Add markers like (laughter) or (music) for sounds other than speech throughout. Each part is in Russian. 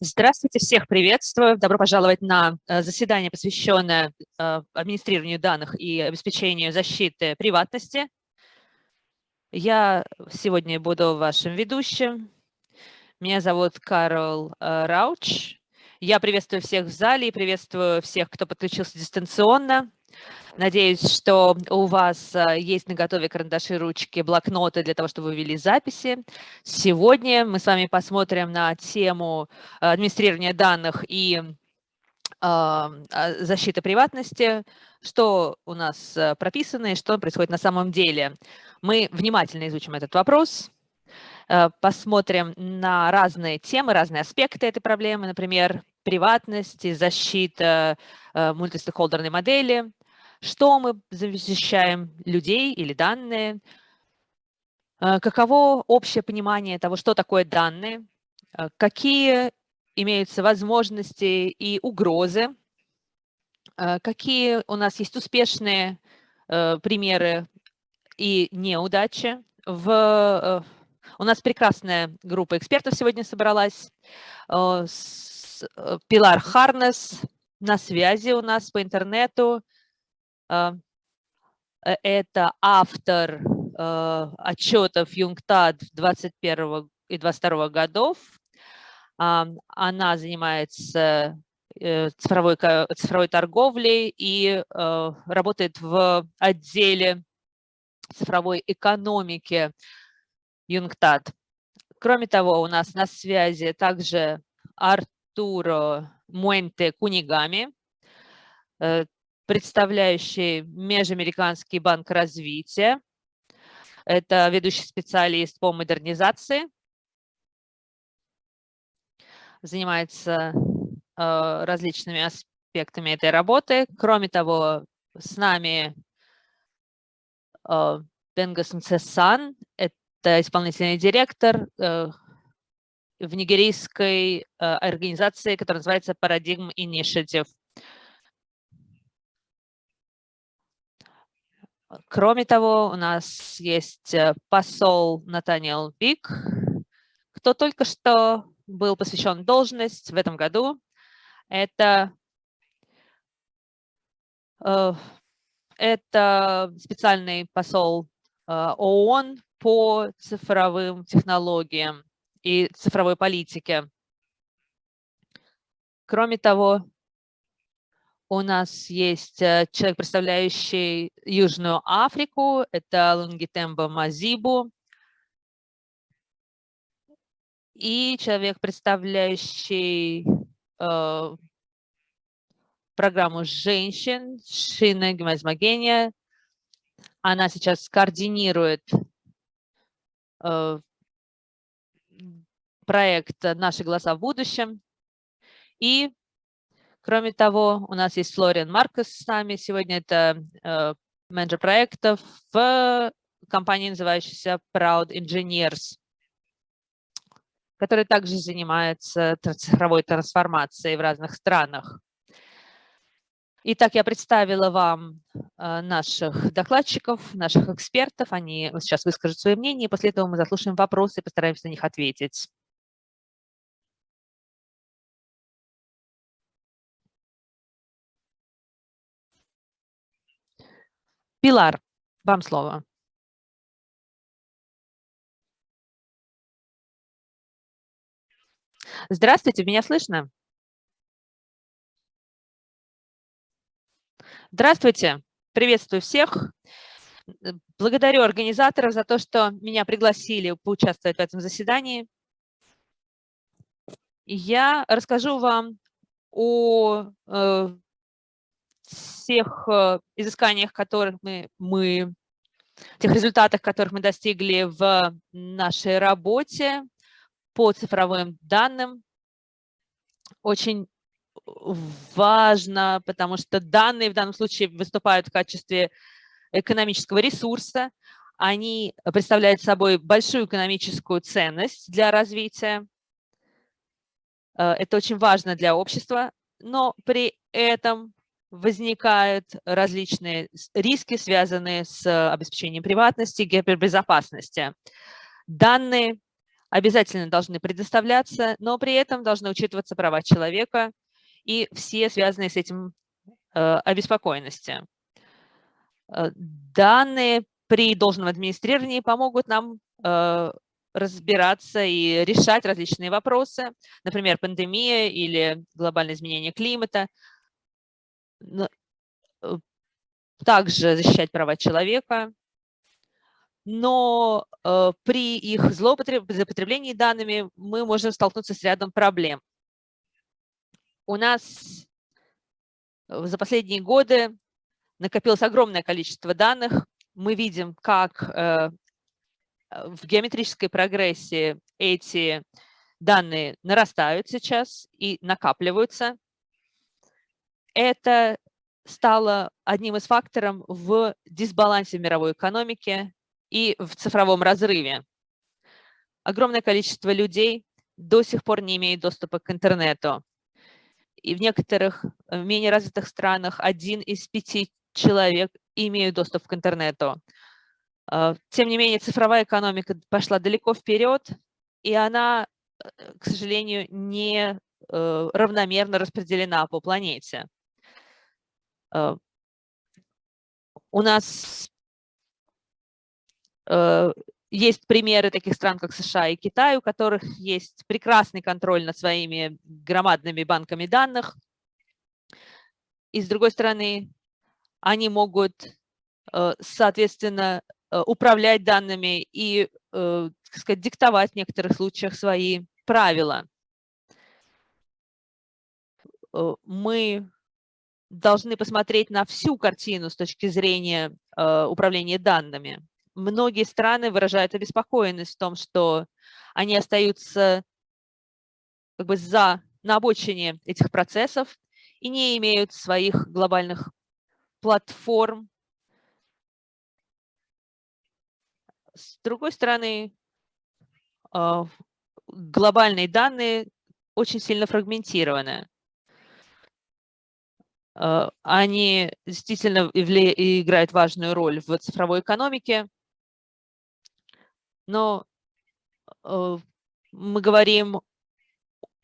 Здравствуйте, всех приветствую. Добро пожаловать на э, заседание, посвященное э, администрированию данных и обеспечению защиты приватности. Я сегодня буду вашим ведущим. Меня зовут Карл э, Рауч. Я приветствую всех в зале и приветствую всех, кто подключился дистанционно. Надеюсь, что у вас э, есть на готове карандаши, ручки, блокноты для того, чтобы вы вели записи. Сегодня мы с вами посмотрим на тему э, администрирования данных и а, защиты приватности, что у нас э, прописано и что происходит на самом деле. Мы внимательно изучим этот вопрос, посмотрим на разные темы, разные аспекты этой проблемы, например, приватность и защита мультистейкхолдерной модели, что мы защищаем, людей или данные, э, каково общее понимание того, что такое данные, э, какие имеются возможности и угрозы, э, какие у нас есть успешные примеры и неудачи. В, у нас прекрасная группа экспертов сегодня собралась. Пилар Харнес на связи у нас по интернету. А, э, это автор а, отчетов ЮНГТАД 21 и 22 годов. А, она занимается э, цифровой, цифровой торговлей и работает в отделе цифровой экономики ЮНГТАД. Кроме того, у нас на связи также Артуро Муэнте Кунигами, э, представляющий Межамериканский банк развития. Это ведущий специалист по модернизации. Занимается э, различными аспектами этой работы. Кроме того, с нами э, Бенгас Мцесан, это исполнительный директор э, в нигерийской организации, которая называется Paradigm Initiative. Кроме того, у нас есть э, посол Натаниэл Бик, кто только что был посвящен должность в этом году. Это, э, это специальный посол э, ООН по цифровым технологиям и цифровой политике. Кроме того, у нас есть э, человек, представляющий Южную Африку, это Лунгитембо Мазибу. И человек, представляющий э, программу женщин, Шина Гмазмагения. Она сейчас координирует э, проект «Наши голоса в будущем». И Кроме того, у нас есть Флориан Маркос с нами. Сегодня это э, менеджер проектов в компании, называющейся Proud Engineers, которая также занимается цифровой трансформацией в разных странах. Итак, я представила вам э, наших докладчиков, наших экспертов. Они сейчас выскажут свое мнение, и после этого мы заслушаем вопросы и постараемся на них ответить. Пилар, вам слово. Здравствуйте, меня слышно? Здравствуйте, приветствую всех. Благодарю организаторов за то, что меня пригласили поучаствовать в этом заседании. Я расскажу вам о э, всех э, изысканиях, которых мы, мы, тех результатах, которых мы достигли в нашей работе по цифровым данным. Очень важно, потому что данные в данном случае выступают в качестве экономического ресурса. Они представляют собой большую экономическую ценность для развития. Э, это очень важно для общества, но при этом возникают различные риски, связанные с обеспечением приватности гипербезопасности. Данные обязательно должны предоставляться, но при этом должны учитываться права человека и все связанные с этим э, обеспокоенности. Э, данные при должном администрировании помогут нам э, разбираться и решать различные вопросы, например, пандемия или глобальное изменение климата, также защищать права человека, но э, при их злоупотреблении данными мы можем столкнуться с рядом проблем. У нас за последние годы накопилось огромное количество данных. Мы видим, как э, в геометрической прогрессии эти данные нарастают сейчас и накапливаются. Это стало одним из факторов в дисбалансе в мировой экономике и в цифровом разрыве. Огромное количество людей до сих пор не имеет доступа к интернету. И в некоторых менее развитых странах один из пяти человек имеют доступ к интернету. А, тем не менее, цифровая экономика пошла далеко вперед, и она, э, к сожалению, не э, равномерно распределена по планете. А, у нас Э, есть примеры таких стран, как США и Китай, у которых есть прекрасный контроль над своими громадными банками данных. И с другой стороны, они могут, э, соответственно, э, управлять данными и, сказать, диктовать в некоторых случаях свои правила. Мы должны посмотреть на всю картину с точки зрения управления данными многие страны выражают обеспокоенность в том, что они остаются как бы за, на обочине этих процессов и не имеют своих глобальных платформ. С другой стороны, а, глобальные данные очень сильно фрагментированы. А, они действительно играют важную роль в цифровой экономике, но э, мы говорим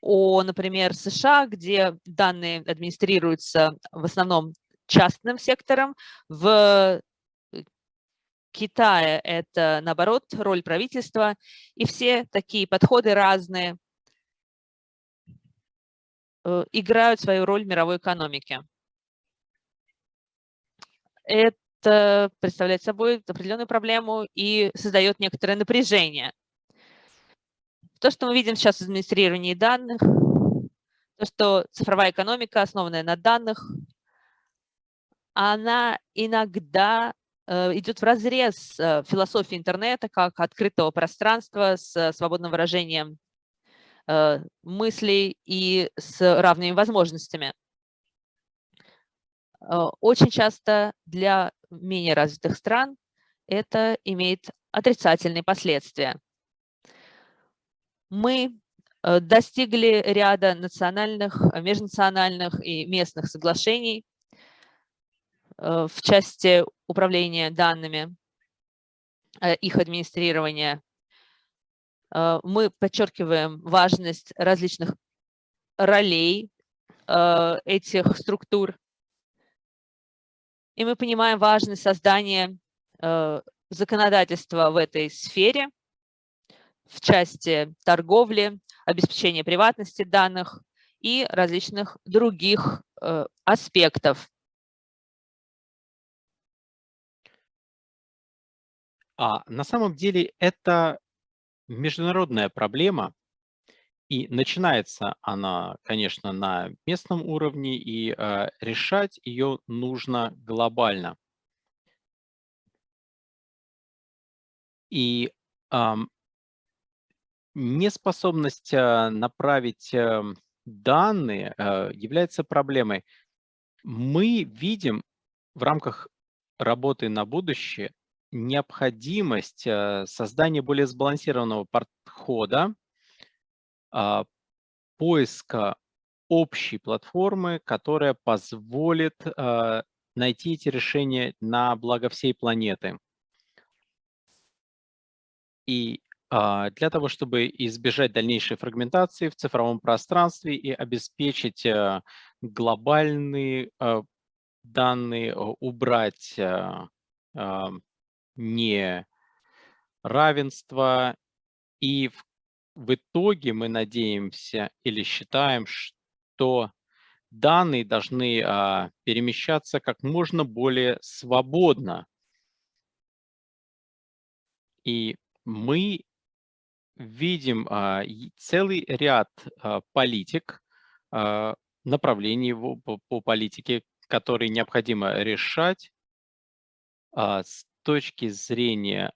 о, например, США, где данные администрируются в основном частным сектором, в Китае это, наоборот, роль правительства, и все такие подходы разные э, играют свою роль в мировой экономике. Это представляет собой определенную проблему и создает некоторое напряжение. То, что мы видим сейчас в администрировании данных, то, что цифровая экономика, основанная на данных, она иногда э, идет в разрез э, философией интернета как открытого пространства с свободным выражением э, мыслей и с равными возможностями. Очень часто для менее развитых стран это имеет отрицательные последствия. Мы э, достигли ряда национальных, межнациональных и местных соглашений э, в части управления данными, э, их администрирования. Мы подчеркиваем важность различных ролей этих структур и мы понимаем важность создания э, законодательства в этой сфере, в части торговли, обеспечения приватности данных и различных других э, аспектов. А на самом деле это международная проблема, и начинается она, конечно, на местном уровне, и э, решать ее нужно глобально. И э, неспособность направить э, данные э, является проблемой. Мы видим в рамках работы на будущее необходимость э, создания более сбалансированного подхода поиска общей платформы, которая позволит а, найти эти решения на благо всей планеты. И а, для того, чтобы избежать дальнейшей фрагментации в цифровом пространстве и обеспечить глобальные данные, убрать неравенство. И в, в итоге мы надеемся или считаем, что данные должны а, перемещаться как можно более свободно. И мы видим а, целый ряд а, политик, а, направлений по, по политике, которые необходимо решать с точки зрения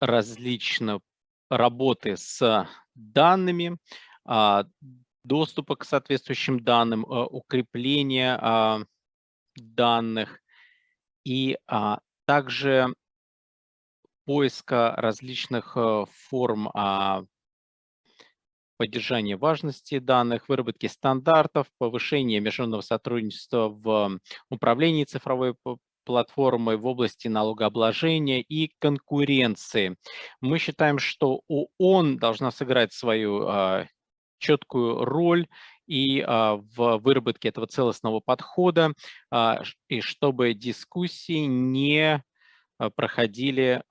различных работы с данными, доступа к соответствующим данным, укрепления данных и также поиска различных э, форм а, поддержания важности данных, выработки стандартов, повышения международного сотрудничества в управлении цифровой платформой в области налогообложения и конкуренции. Мы считаем, что ООН должна сыграть свою а, четкую роль и а, в выработке этого целостного подхода, а, и чтобы дискуссии не проходили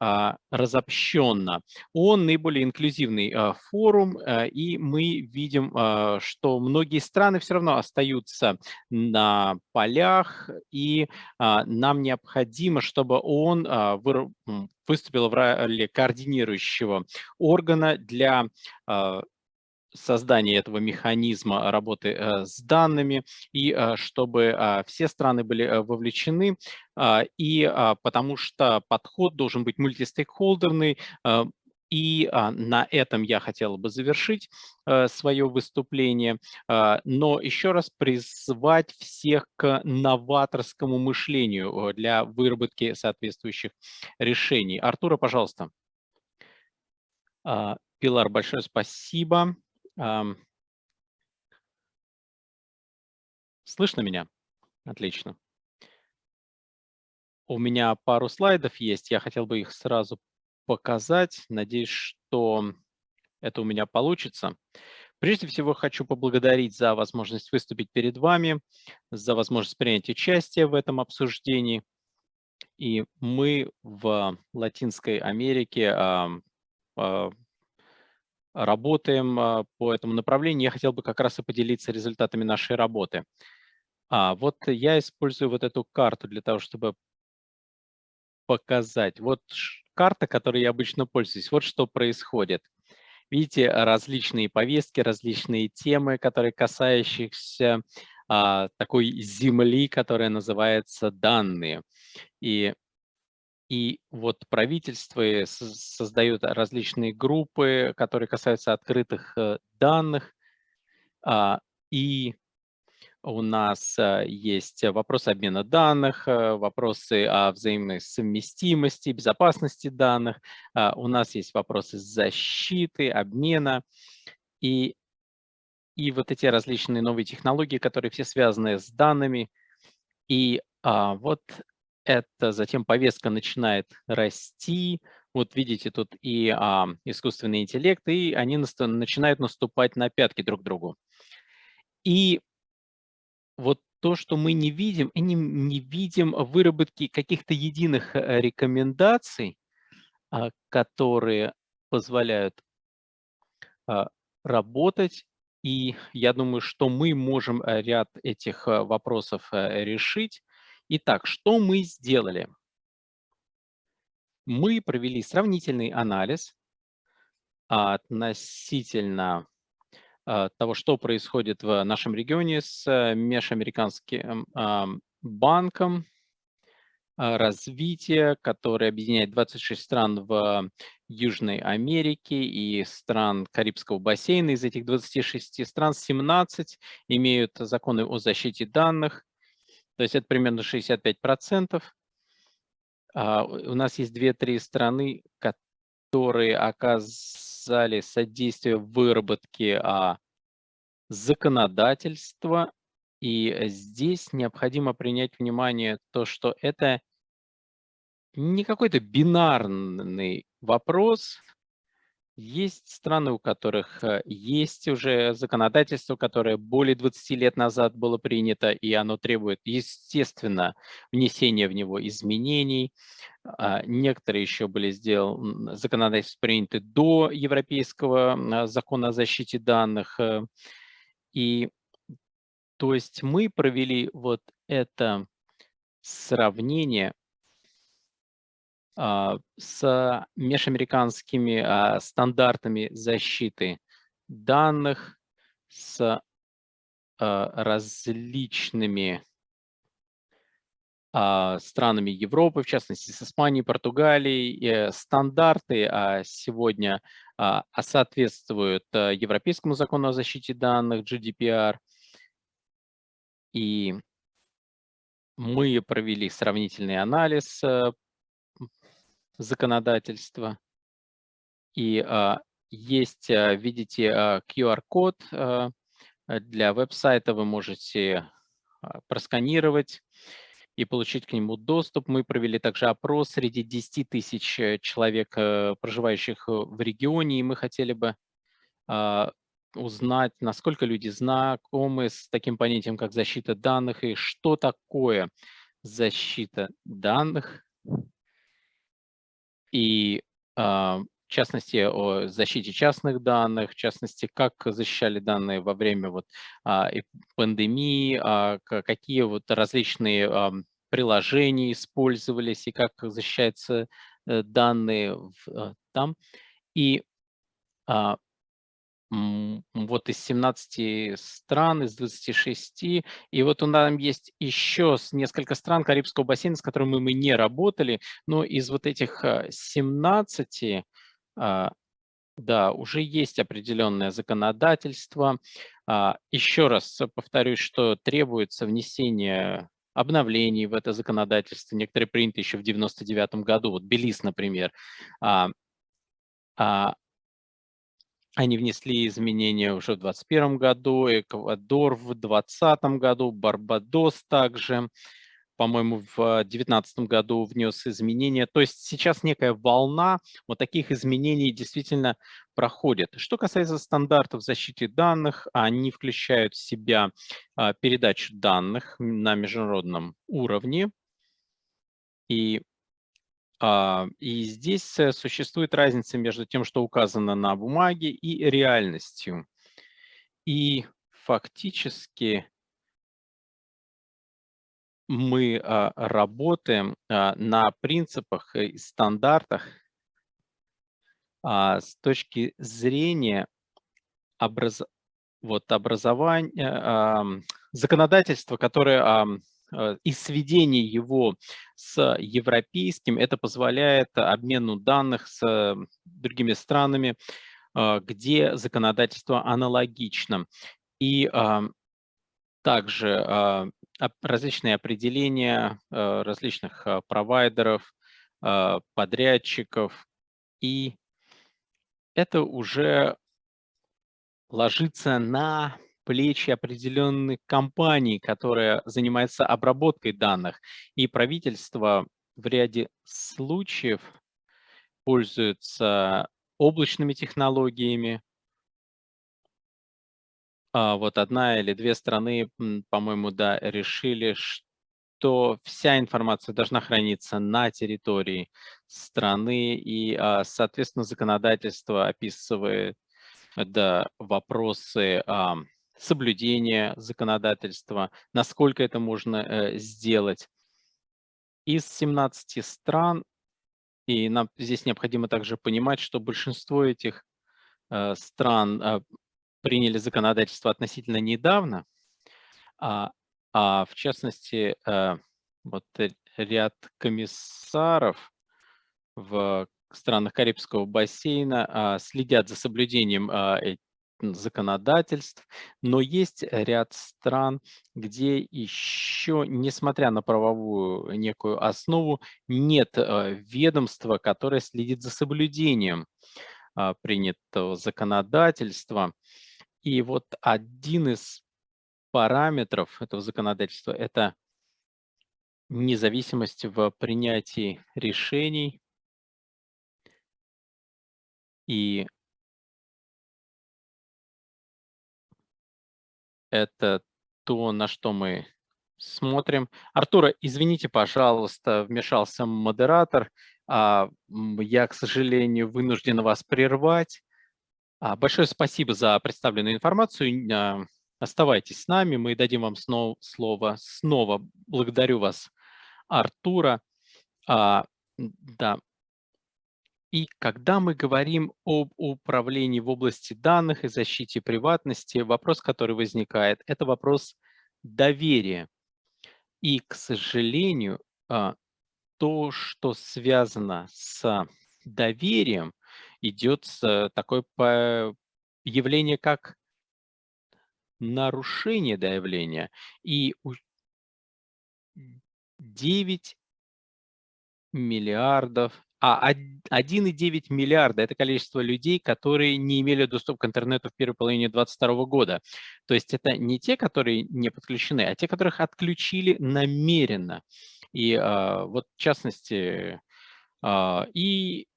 разобщенно. Он наиболее инклюзивный форум, и мы видим, что многие страны все равно остаются на полях, и нам необходимо, чтобы он выступил в роли координирующего органа для создания этого механизма работы э, с данными, и э, чтобы а, все страны были э, вовлечены, а, и а, потому что подход должен быть мультистейкхолдерный, и на этом я хотел бы завершить свое выступление, но еще раз призвать всех к новаторскому мышлению для выработки соответствующих решений. Артура, пожалуйста. Пилар, большое спасибо. Слышно меня? Отлично. У меня пару слайдов есть, я хотел бы их сразу показать. Надеюсь, что это у меня получится. Прежде всего, хочу поблагодарить за возможность выступить перед вами, за возможность принять участие в этом обсуждении. И мы в Латинской Америке а, работаем а, по этому направлению. Я хотел бы как раз и поделиться результатами нашей работы. А, вот я использую вот эту карту для того, чтобы показать. Вот карта, которой я обычно пользуюсь. Вот что происходит. Видите, различные повестки, различные темы, которые касающиеся а, такой земли, которая называется данные. И и вот правительство создают различные группы, которые касаются открытых э, данных. А, и у нас э, есть вопросы обмена данных, э, вопросы о взаимной совместимости, безопасности данных. А, у нас есть вопросы защиты, обмена. И, и вот эти различные новые технологии, которые все связаны с данными. И а, вот это затем повестка начинает расти. Вот видите, тут и а, искусственный интеллект, и они начинают наступать на пятки друг другу. И вот то, что мы не видим, и не, не видим выработки каких-то единых э, рекомендаций, а, которые позволяют а, работать. И я думаю, что мы можем э, ряд этих э, вопросов решить. Итак, что мы сделали? Мы провели сравнительный анализ относительно а, того, что происходит в нашем регионе с э, межамериканским банком а, развития, который объединяет 26 стран в Южной Америке и стран Карибского бассейна. Из этих 26 стран 17 имеют законы о защите данных, то есть это примерно 65%. А, у нас есть 2-3 страны, которые оказали содействие в выработке а, законодательства. И здесь необходимо принять внимание то, что это не какой-то бинарный вопрос. Есть страны, у которых э, есть уже законодательство, которое более 20 лет назад было принято, и оно требует, естественно, внесения в него изменений. А, некоторые еще были сделаны, законодательства приняты до Европейского закона о защите данных. Э. И то есть мы провели вот это сравнение с межамериканскими а, стандартами защиты данных, с а, различными странами Европы, в частности, с Испанией, Португалией. Э, стандарты сегодня соответствуют Европейскому закону о защите данных, GDPR. И мы провели сравнительный анализ э, законодательства. И а, есть, а, видите, а, QR-код для веб-сайта. Вы можете просканировать и получить к нему доступ. Мы провели также опрос среди 10 тысяч э, человек, э, проживающих в регионе, и мы хотели бы узнать, насколько люди знакомы с таким понятием, как защита данных, и что такое защита данных и а, в частности о защите частных данных, в частности, как защищали данные во время вот, а, пандемии, а, какие вот различные приложения использовались и как защищаются э, данные там. И вот из 17 стран, из 26. И вот у нас есть еще несколько стран Карибского бассейна, с которыми мы не работали, но из вот этих 17, а, а, да, уже есть определенное законодательство. А, еще раз повторюсь, что требуется внесение обновлений в это законодательство. Некоторые приняты еще в 99 году, вот Белиз, например. Они внесли изменения уже в 2021 году, Эквадор в 2020 году, Барбадос также, по-моему, в 2019 году внес изменения. То есть сейчас некая волна вот таких изменений действительно проходит. Что касается стандартов защиты данных, они включают в себя а, передачу данных на международном уровне. И и здесь э, существует разница между тем, что указано на бумаге, и реальностью. И фактически мы а, работаем а, на принципах и стандартах с точки зрения образ... вот образования, законодательства, которое Э, и сведение его с европейским, это позволяет обмену данных с другими странами, э, где законодательство аналогично. И также различные определения э, различных провайдеров, подрядчиков. И это уже ложится на плечи определенной компании, которая занимается обработкой данных. И правительство в ряде случаев пользуется облачными технологиями. А вот одна или две страны, по-моему, да, решили, что вся информация должна храниться на территории страны, и, а, соответственно, законодательство описывает да, вопросы соблюдения законодательства, насколько это можно э, сделать. Из 17 стран, и нам здесь необходимо также понимать, что большинство этих э, стран э, приняли законодательство относительно недавно, а, а в частности, вот ряд комиссаров в странах Карибского бассейна а, следят за соблюдением законодательств, но есть ряд стран, где еще, несмотря на правовую некую основу, нет э, ведомства, которое следит за соблюдением а, принятого законодательства. И вот один из параметров этого законодательства – это независимость в принятии решений и это то, на что мы смотрим. Артура, извините, пожалуйста, вмешался модератор. А, я, к сожалению, вынужден вас прервать. А, большое спасибо за представленную информацию. А, оставайтесь с нами, мы дадим вам снова слово. Снова благодарю вас, Артура. Да, и когда мы говорим об управлении в области данных и защите приватности, вопрос, который возникает, это вопрос доверия. И, к сожалению, а, то, что связано с доверием, идет с такое явление, как нарушение доверия. И 9 миллиардов а 1,9 миллиарда– это количество людей, которые не имели доступ к интернету в первой половине 2022 года. То есть это не те, которые не подключены, а те, которых отключили намеренно. И а, вот в частности, а, и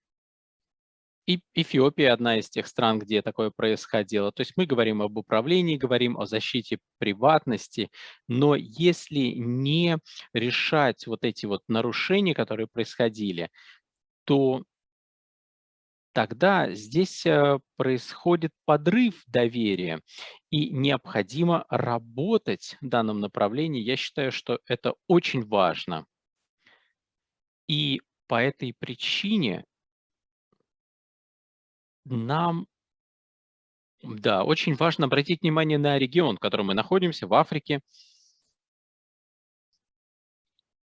и Эфиопия одна из тех стран, где такое происходило. То есть мы говорим об управлении, говорим о защите приватности, но если не решать вот эти вот нарушения, которые происходили, то тогда здесь э, происходит подрыв доверия, и необходимо работать в данном направлении. Я считаю, что это очень важно. И по этой причине нам, да, очень важно обратить внимание на регион, в котором мы находимся, в Африке.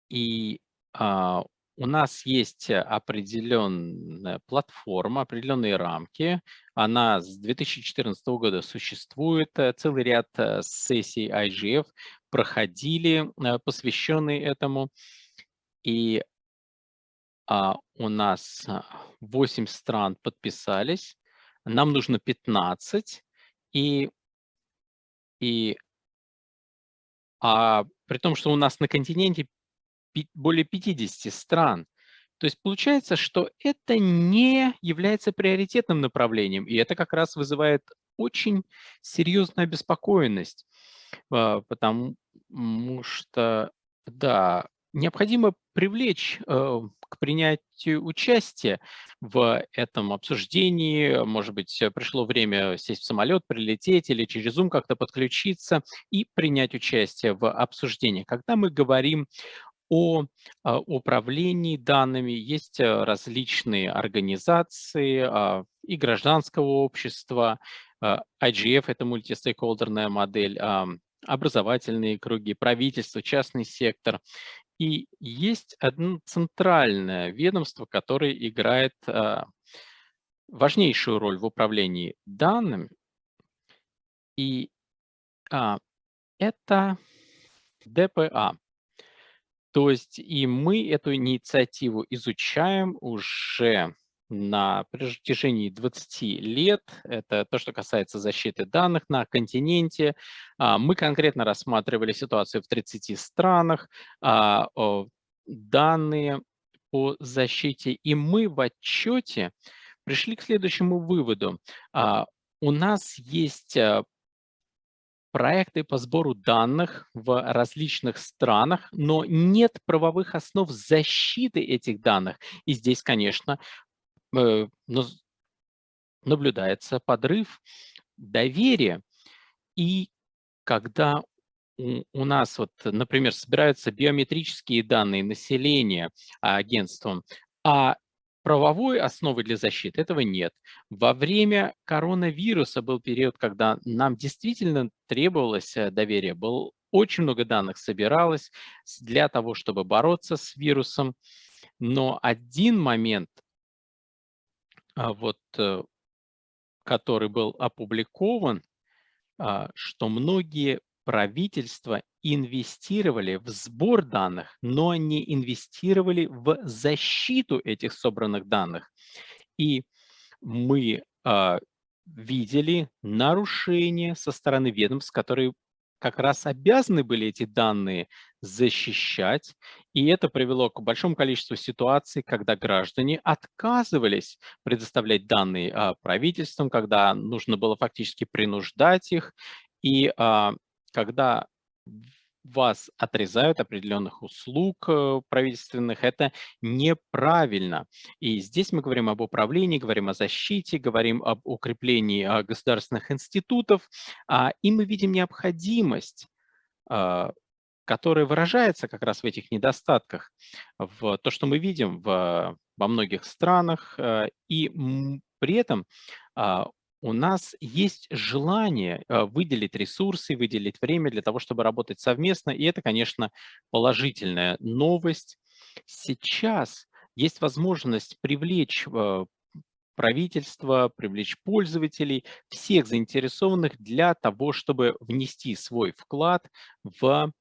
И а, у нас есть э, определенная платформа, определенные рамки. Она с 2014 года существует. Э, целый ряд э, сессий IGF проходили, посвященные этому. И а, у нас 8 стран подписались. Нам нужно 15. И, и а, при том, что у нас на континенте более 50 стран. То есть получается, что это не является приоритетным направлением, и это как раз вызывает очень серьезную обеспокоенность, а, потому что, да, необходимо привлечь э, к принятию участия в этом обсуждении. Может быть, пришло время сесть в самолет, прилететь или через Zoom как-то подключиться и принять участие в обсуждении. Когда мы говорим о а, управлении данными. Есть э, различные организации а, и гражданского общества. А, IGF– это мультистейкхолдерная модель, образовательные круги, правительство, частный сектор. И есть одно центральное ведомство, которое играет важнейшую роль в управлении данными. И это ДПА то есть и мы эту инициативу изучаем уже на протяжении 20 лет. Это то, что касается защиты данных на континенте. А, мы конкретно рассматривали ситуацию в 30 странах, а, данные по защите, и мы в отчете пришли к следующему выводу. А, у нас есть проекты по сбору данных в различных странах, но нет правовых основ защиты этих данных. И здесь, конечно, э, наблюдается подрыв доверия. И когда у нас, вот, например, собираются биометрические данные населения агентством, а правовой основы для защиты этого нет. Во время коронавируса был период, когда нам действительно требовалось э, доверие. Был очень много данных собиралось для того, чтобы бороться с вирусом. Но один момент, а, вот, э, который был опубликован, а, что многие правительства инвестировали в сбор данных, но не инвестировали в защиту этих собранных данных. И мы э, видели нарушения со стороны ведомств, которые как раз обязаны были эти данные защищать, и это привело к большому количеству ситуаций, когда граждане отказывались предоставлять данные а, правительствам, когда нужно было фактически принуждать их, и а, когда вас отрезают определенных услуг э, правительственных, это неправильно. И здесь мы говорим об управлении, говорим о защите, говорим об укреплении а, государственных институтов, а, и мы видим необходимость а, которая выражается как раз в этих недостатках, в то, что мы видим в, во многих странах, э, и при этом у нас есть желание э, выделить ресурсы, выделить время для того, чтобы работать совместно, и это, конечно, положительная новость. Сейчас есть возможность привлечь э, правительство, привлечь пользователей, всех заинтересованных для того, чтобы внести свой вклад в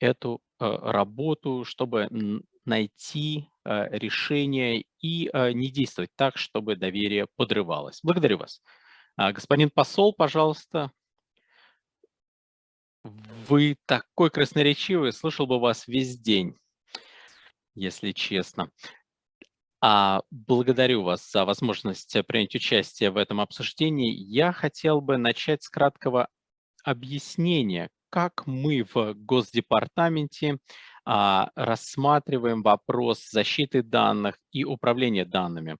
эту э, работу, чтобы найти решение и не действовать так, чтобы доверие подрывалось. Благодарю вас. А, господин посол, пожалуйста. Вы такой красноречивый, слышал бы вас весь день, если честно. А, благодарю вас за возможность принять участие в этом обсуждении. Я хотел бы начать с краткого объяснения, как мы в Госдепартаменте рассматриваем вопрос защиты данных и управления данными.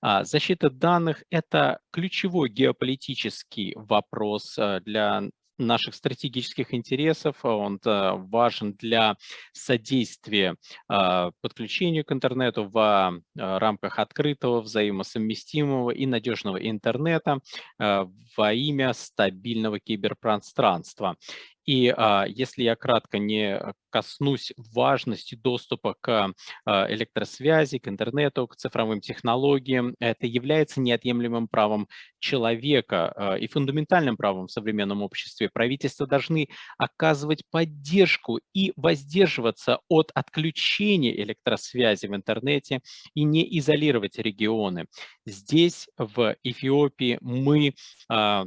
А, защита данных – это ключевой геополитический вопрос а, для наших стратегических интересов, он важен для содействия подключению к интернету в рамках открытого, взаимосовместимого и надежного интернета во имя стабильного киберпространства. И а, если я кратко не коснусь важности доступа к а, электросвязи, к интернету, к цифровым технологиям, это является неотъемлемым правом человека а, и фундаментальным правом в современном обществе. Правительства должны оказывать поддержку и воздерживаться от отключения электросвязи в интернете и не изолировать регионы. Здесь, в Эфиопии, мы а,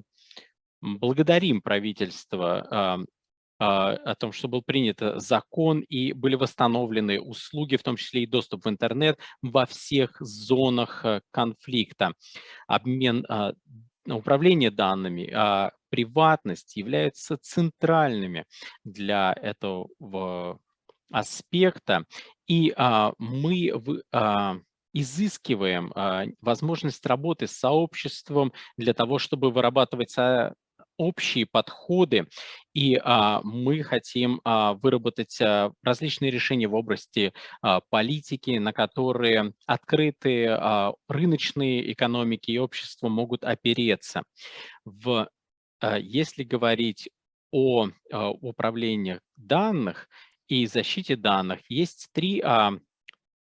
благодарим правительство а, а, о том, что был принят э, закон и были восстановлены услуги, в том числе и доступ в интернет во всех зонах э, конфликта. Обмен, а, управление данными, приватность являются центральными для этого аспекта. И мы изыскиваем возможность работы с сообществом для того, чтобы вырабатывать общие подходы, и а, мы хотим а, выработать а, различные решения в области а, политики, на которые открытые а, рыночные экономики и общества могут опереться. В, а, если говорить о а, управлении данных и защите данных, есть три а,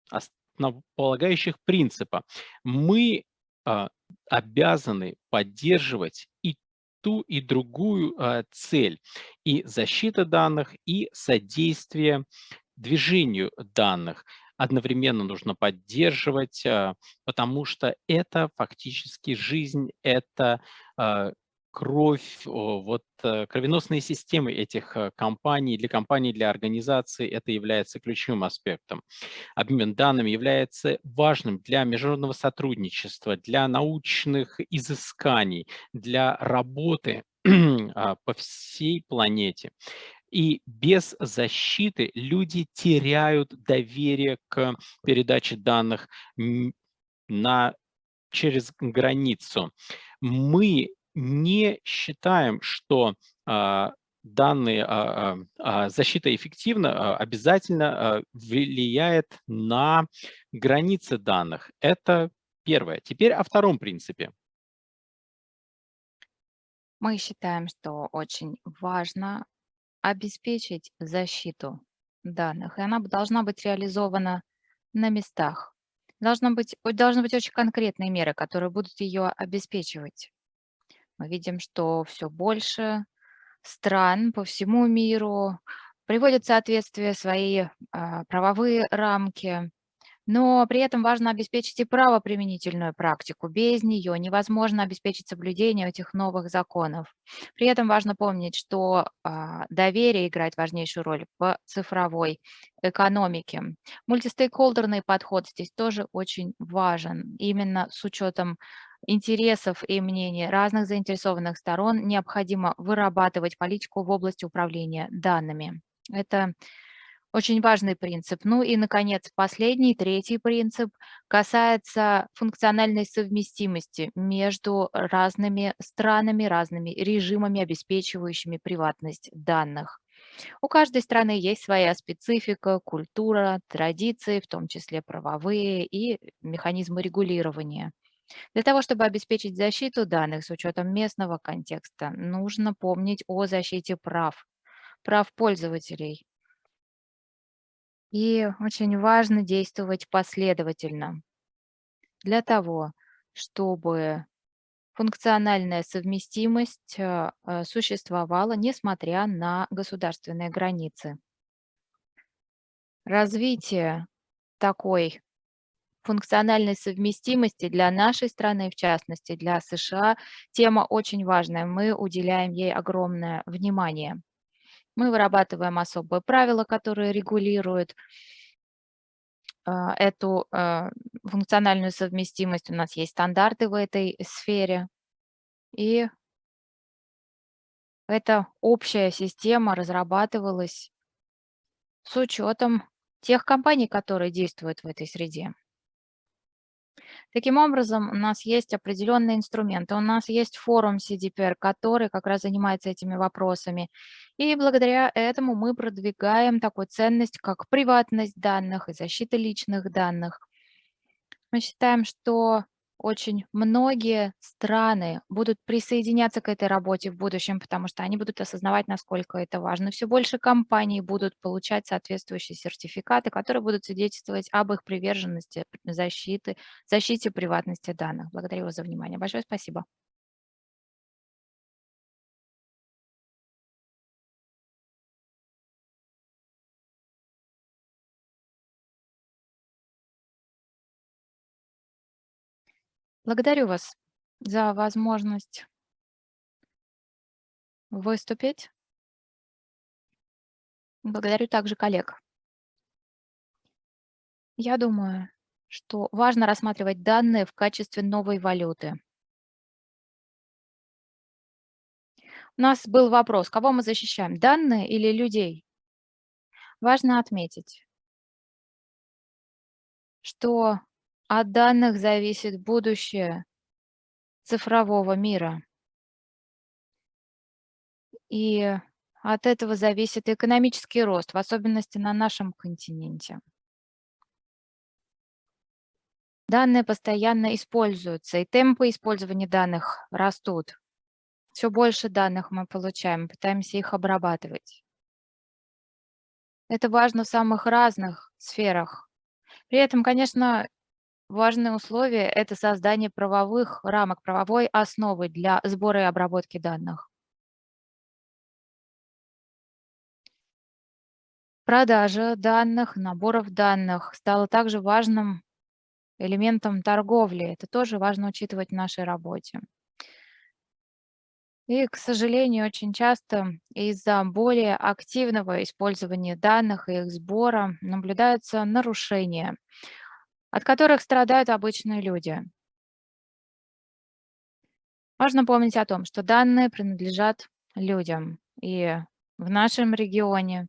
основополагающих принципа. Мы а, обязаны поддерживать и ту и другую а, цель. И защита данных, и содействие движению данных одновременно нужно поддерживать, а, потому что это фактически жизнь, это а, кровь, вот э, кровеносные системы этих э, компаний, для компаний, для организаций это является ключевым аспектом. Обмен данными является важным для международного сотрудничества, для научных изысканий, для работы (clears throat) а, по всей планете. И без защиты люди теряют доверие к передаче данных на, через границу. Мы не считаем, что а, данные а, а, защита эффективна, обязательно влияет на границы данных. Это первое. Теперь о втором принципе. Мы считаем, что очень важно обеспечить защиту данных, и она должна быть реализована на местах. Должно быть, должны быть очень конкретные меры, которые будут ее обеспечивать. Мы видим, что все больше стран по всему миру приводят в соответствие свои а, правовые рамки, Но при этом важно обеспечить и правоприменительную практику. Без нее невозможно обеспечить соблюдение этих новых законов. При этом важно помнить, что а, доверие играет важнейшую роль в цифровой экономике. Мультистейкхолдерный подход здесь тоже очень важен. Именно с учетом интересов и мнений разных заинтересованных сторон необходимо вырабатывать политику в области управления данными. Это очень важный принцип. Ну и, наконец, последний, третий принцип касается функциональной совместимости между разными странами, разными режимами, обеспечивающими приватность данных. У каждой страны есть своя специфика, культура, традиции, в том числе правовые и механизмы регулирования. Для того, чтобы обеспечить защиту данных с учетом местного контекста, нужно помнить о защите прав, прав пользователей. И очень важно действовать последовательно для того, чтобы функциональная совместимость э, э, существовала, несмотря на государственные границы. Развитие такой функциональной совместимости для нашей страны, в частности для США, тема очень важная. Мы уделяем ей огромное внимание. Мы вырабатываем особые правила, которые регулируют а, эту а, функциональную совместимость. У нас есть стандарты в этой сфере. И эта общая система разрабатывалась с учетом тех компаний, которые действуют в этой среде. Таким образом, у нас есть определенные инструменты, у нас есть форум CDPR, который как раз занимается этими вопросами. И благодаря этому мы продвигаем такую ценность, как приватность данных и защита личных данных. Мы считаем, что очень многие страны будут присоединяться к этой работе в будущем, потому что они будут осознавать, насколько это важно. Все больше компаний будут получать соответствующие сертификаты, которые будут свидетельствовать об их приверженности защиты, защите приватности данных. Благодарю вас за внимание. Большое спасибо. Благодарю вас за возможность выступить. Благодарю также коллег. Я думаю, что важно рассматривать данные в качестве новой валюты. У нас был вопрос, кого мы защищаем, данные или людей? Важно отметить, что от данных зависит будущее цифрового мира. И от этого зависит экономический рост, в особенности на нашем континенте. Данные постоянно используются, и темпы использования данных растут. Все больше данных мы получаем, пытаемся их обрабатывать. Это важно в самых разных сферах. При этом, конечно, Важное условие– это создание правовых рамок, правовой основы для сбора и обработки данных. Продажа данных, наборов данных стала также важным элементом торговли. Это тоже важно учитывать в нашей работе. И, к сожалению, очень часто из-за более активного использования данных и их сбора наблюдаются нарушения от которых страдают обычные люди. Важно помнить о том, что данные принадлежат людям. И в нашем регионе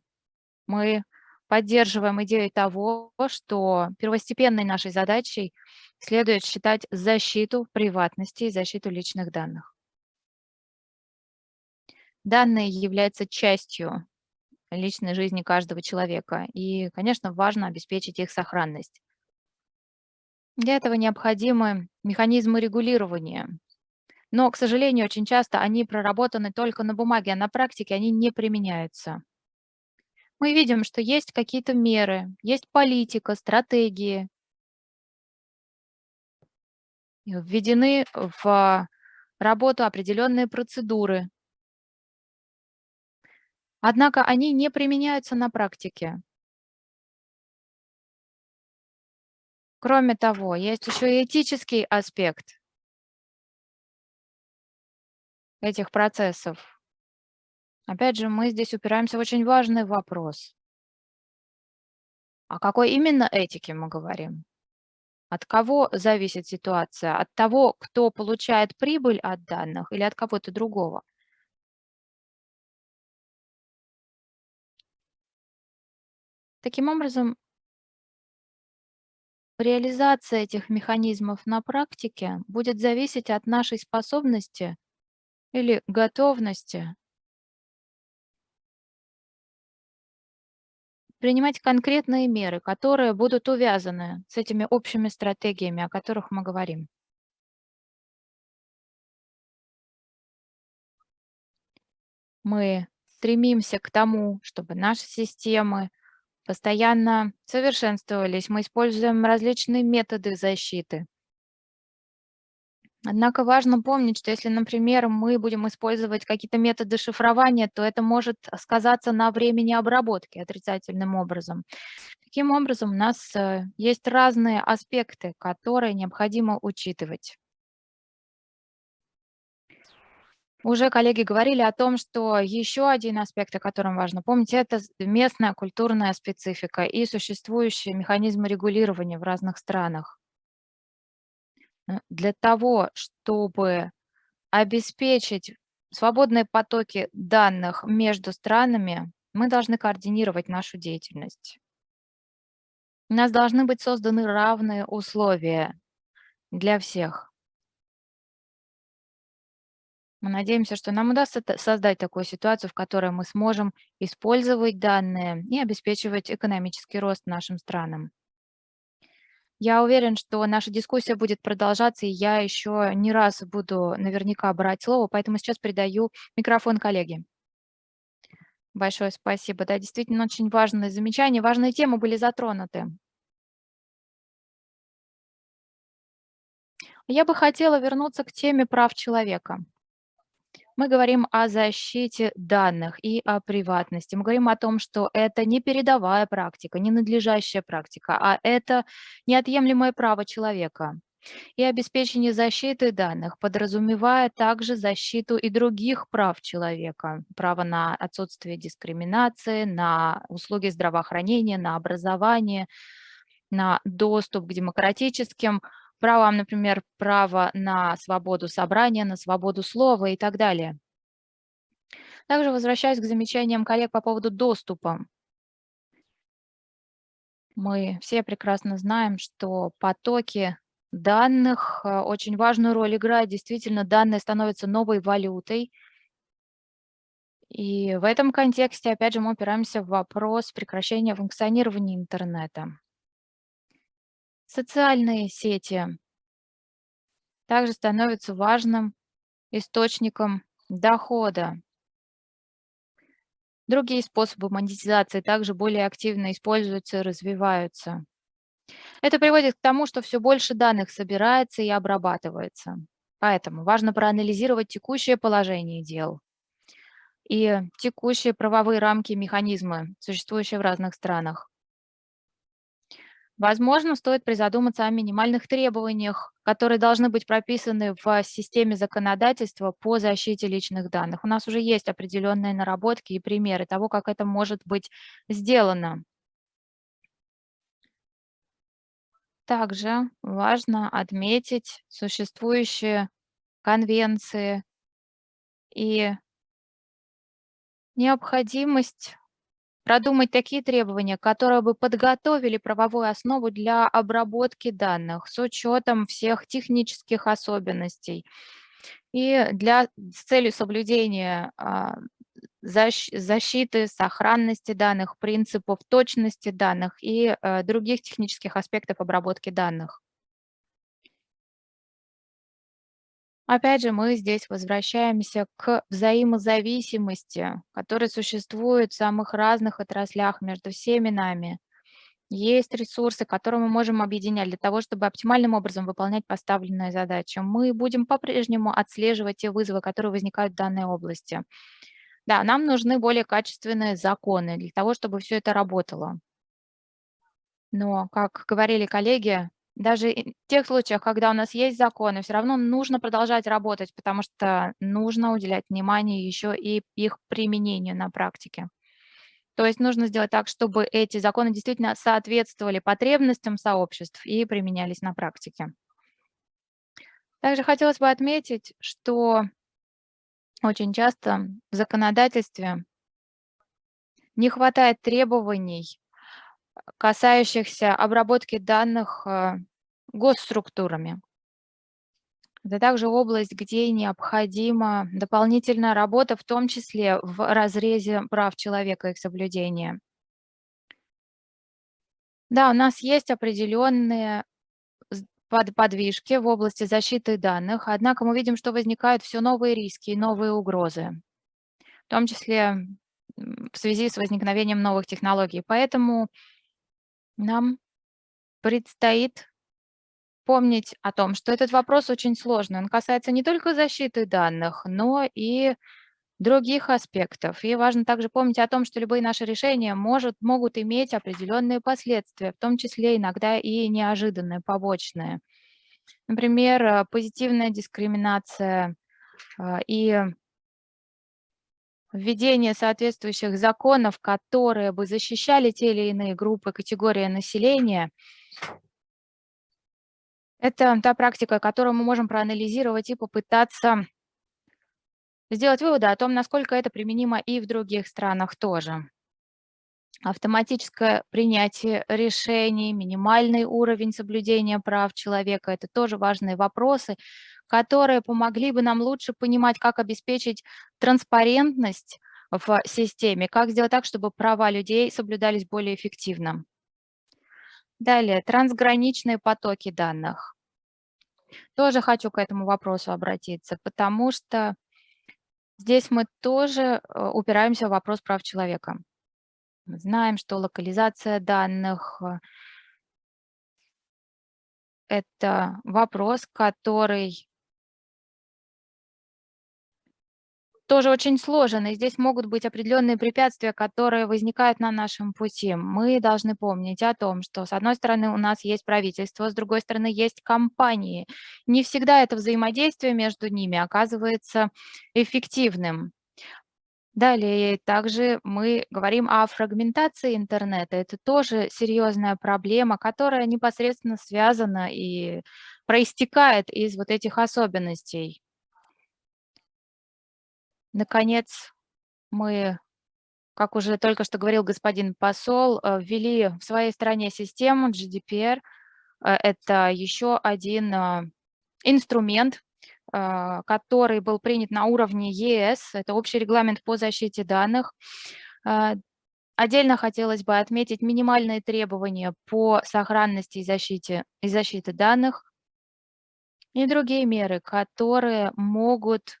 мы поддерживаем идею того, что первостепенной нашей задачей следует считать защиту приватности и защиту личных данных. Данные являются частью личной жизни каждого человека, и, конечно, важно обеспечить их сохранность. Для этого необходимы механизмы регулирования. Но, к сожалению, очень часто они проработаны только на бумаге, а на практике они не применяются. Мы видим, что есть какие-то меры, есть политика, стратегии, введены в работу определенные процедуры. Однако они не применяются на практике. Кроме того, есть еще и этический аспект этих процессов. Опять же, мы здесь упираемся в очень важный вопрос. О какой именно этике мы говорим? От кого зависит ситуация? От того, кто получает прибыль от данных или от кого-то другого? Таким образом, реализация этих механизмов на практике будет зависеть от нашей способности или готовности принимать конкретные меры, которые будут увязаны с этими общими стратегиями, о которых мы говорим. Мы стремимся к тому, чтобы наши системы постоянно совершенствовались, мы используем различные методы защиты. Однако важно помнить, что если, например, мы будем использовать какие-то методы шифрования, то это может сказаться на времени обработки отрицательным образом. Таким образом, у нас э, есть разные аспекты, которые необходимо учитывать. Уже коллеги говорили о том, что еще один аспект, о котором важно помнить, это местная культурная специфика и существующие механизмы регулирования в разных странах. Э, для того, чтобы обеспечить свободные потоки данных между странами, мы должны координировать нашу деятельность. У нас должны быть созданы равные условия для всех. Мы надеемся, что нам удастся создать такую ситуацию, в которой мы сможем использовать данные и обеспечивать экономический рост нашим странам. Я уверен, что наша дискуссия будет продолжаться, и я еще не раз буду наверняка брать слово, поэтому сейчас передаю микрофон коллеге. Большое спасибо. Да, действительно, очень важные замечания, важные темы были затронуты. Я бы хотела вернуться к теме прав человека мы говорим о защите данных и о приватности. Мы говорим о том, что это не передовая практика, не надлежащая практика, а это неотъемлемое право человека. И обеспечение защиты данных подразумевает также защиту и других прав человека. Право на отсутствие дискриминации, на услуги здравоохранения, на образование, на доступ к демократическим правам, например, право на свободу собрания, на свободу слова и так далее. Также возвращаюсь к замечаниям коллег по поводу доступа. Мы все прекрасно знаем, что потоки данных э, очень важную роль играют. Действительно, данные становятся новой валютой. И в этом контексте, опять же, мы упираемся в вопрос прекращения функционирования интернета. Социальные сети также становятся важным источником дохода. Другие способы монетизации также более активно используются и развиваются. Это приводит к тому, что все больше данных собирается и обрабатывается. Поэтому важно проанализировать текущее положение дел и текущие правовые рамки и механизмы, существующие в разных странах. Возможно, стоит призадуматься о минимальных требованиях, которые должны быть прописаны в системе законодательства по защите личных данных. У нас уже есть определенные наработки и примеры того, как это может быть сделано. Также важно отметить существующие конвенции и необходимость продумать такие требования, которые бы подготовили правовую основу для обработки данных с учетом всех технических особенностей и для, с целью соблюдения а, защиты, сохранности данных, принципов точности данных и а, других технических аспектов обработки данных. Опять же, мы здесь возвращаемся к взаимозависимости, которая существует в самых разных отраслях между всеми нами. Есть ресурсы, которые мы можем объединять для того, чтобы оптимальным образом выполнять поставленные задачи. Мы будем по-прежнему отслеживать те вызовы, которые возникают в данной области. Да, нам нужны более качественные законы для того, чтобы все это работало. Но, как говорили коллеги, даже в тех случаях, когда у нас есть законы, все равно нужно продолжать работать, потому что нужно уделять внимание еще и их применению на практике. То есть нужно сделать так, чтобы эти законы действительно соответствовали потребностям сообществ и применялись на практике. Также хотелось бы отметить, что очень часто в законодательстве не хватает требований, касающихся обработки данных э, госструктурами. Это также область, где необходима дополнительная работа, в том числе в разрезе прав человека и их соблюдения. Да, у нас есть определенные подвижки в области защиты данных, однако мы видим, что возникают все новые риски и новые угрозы, в том числе в связи с возникновением новых технологий. Поэтому нам предстоит помнить о том, что этот вопрос очень сложный. Он касается не только защиты данных, но и других аспектов. И важно также помнить о том, что любые наши решения может, могут иметь определенные последствия, в том числе иногда и неожиданные, побочные. Например, э, позитивная дискриминация а, и введение соответствующих законов, которые бы защищали те или иные группы, категории населения, это та практика, которую мы можем проанализировать и попытаться сделать выводы о том, насколько это применимо и в других странах тоже. Автоматическое принятие решений, минимальный уровень соблюдения прав человека – это тоже важные вопросы, которые помогли бы нам лучше понимать, как обеспечить транспарентность в системе, как сделать так, чтобы права людей соблюдались более эффективно. Далее, трансграничные потоки данных. Тоже хочу к этому вопросу обратиться, потому что здесь мы тоже э, упираемся в вопрос прав человека. Мы знаем, что локализация данных э, – это вопрос, который тоже очень сложен, и здесь могут быть определенные препятствия, которые возникают на нашем пути. Мы должны помнить о том, что с одной стороны у нас есть правительство, с другой стороны есть компании. Не всегда это взаимодействие между ними оказывается эффективным. Далее также мы говорим о фрагментации интернета. Это тоже серьезная проблема, которая непосредственно связана и проистекает из вот этих особенностей. Наконец, мы, как уже только что говорил господин посол, э, ввели в своей стране систему GDPR. Э, это еще один э, инструмент, который был принят на уровне ЕС. Это общий регламент по защите данных. Отдельно хотелось бы отметить минимальные требования по сохранности и защите, и защите данных и другие меры, которые могут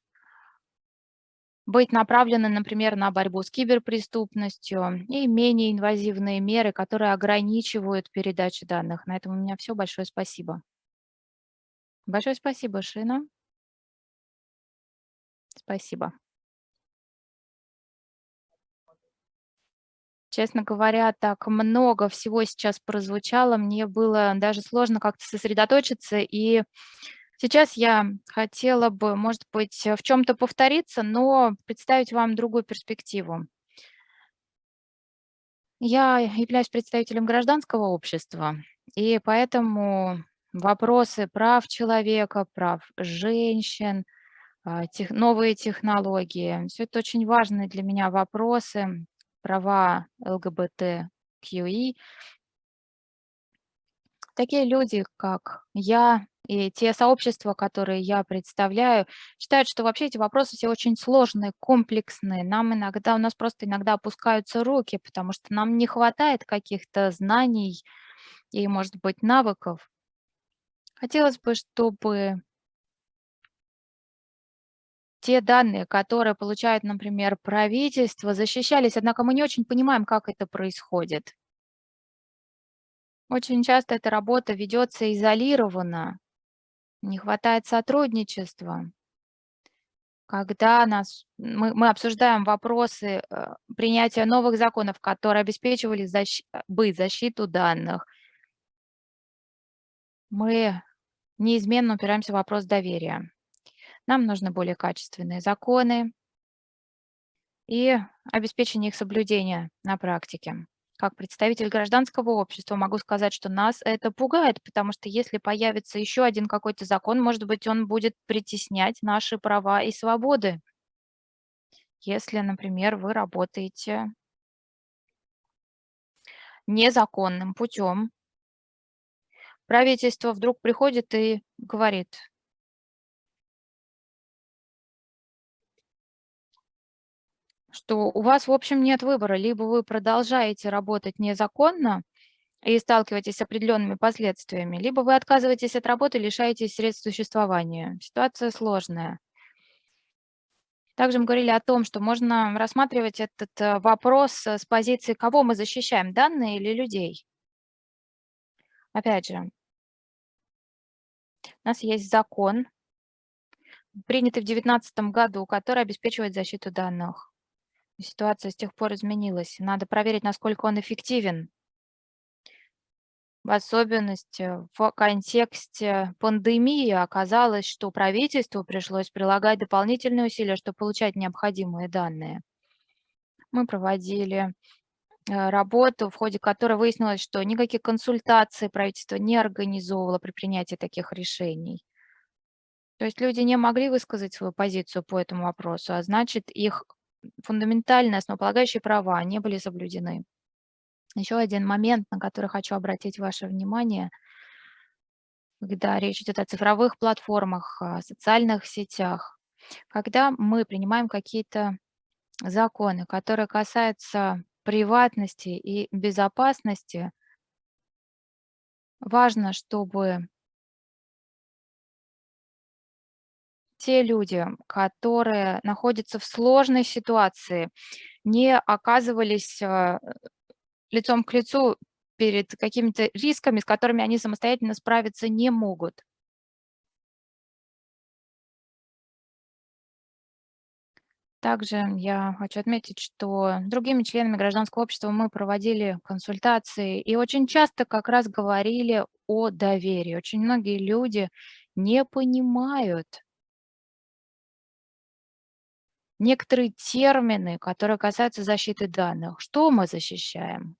быть направлены, например, на борьбу с киберпреступностью и менее инвазивные меры, которые ограничивают передачу данных. На этом у меня все. Большое спасибо. Большое спасибо, Шина. Спасибо. Честно говоря, так много всего сейчас прозвучало, мне было даже сложно как-то сосредоточиться и Сейчас я хотела бы, может быть, в чем-то повториться, но представить вам другую перспективу. Я являюсь представителем гражданского общества, и поэтому вопросы прав человека, прав женщин, а, тех, новые технологии, все это очень важные для меня вопросы, права ЛГБТQИ. Такие люди, как я, и те сообщества, которые я представляю, считают, что вообще эти вопросы все очень сложные, комплексные. Нам иногда, у нас просто иногда опускаются руки, потому что нам не хватает каких-то знаний и, может быть, навыков. Хотелось бы, чтобы те данные, которые получает, например, правительство, защищались, однако мы не очень понимаем, как это происходит. Очень часто эта работа ведется изолированно, не хватает сотрудничества. Когда нас, мы, мы обсуждаем вопросы э, принятия новых законов, которые обеспечивали защ, бы защиту данных, мы неизменно упираемся в вопрос доверия. Нам нужны более качественные законы и обеспечение их соблюдения на практике. Как представитель гражданского общества могу сказать, что нас это пугает, потому что если появится еще один какой-то закон, может быть, он будет притеснять наши права и свободы. Если, например, вы работаете незаконным путем, правительство вдруг приходит и говорит, что у вас, в общем, нет выбора. Либо вы продолжаете работать незаконно и сталкиваетесь с определенными последствиями, либо вы отказываетесь от работы, лишаетесь средств существования. Ситуация сложная. Также мы говорили о том, что можно рассматривать этот э, вопрос с позиции, кого мы защищаем, данные или людей. Опять же, у нас есть закон, принятый в 2019 году, который обеспечивает защиту данных. Ситуация с тех пор изменилась. Надо проверить, насколько он эффективен. В особенности в контексте пандемии оказалось, что правительству пришлось прилагать дополнительные усилия, чтобы получать необходимые данные. Мы проводили э, работу, в ходе которой выяснилось, что никаких консультаций правительство не организовывало при принятии таких решений. То есть люди не могли высказать свою позицию по этому вопросу, а значит, их фундаментальные основополагающие права не были соблюдены. Еще один момент, на который хочу обратить ваше внимание, когда речь идет о цифровых платформах, социальных сетях, когда мы принимаем какие-то законы, которые касаются приватности и безопасности, важно, чтобы те люди, которые находятся в сложной ситуации, не оказывались а, лицом к лицу перед какими-то рисками, с которыми они самостоятельно справиться не могут. Также я хочу отметить, что другими членами гражданского общества мы проводили консультации и очень часто как раз говорили о доверии. Очень многие люди не понимают, некоторые термины, которые касаются защиты данных. Что мы защищаем?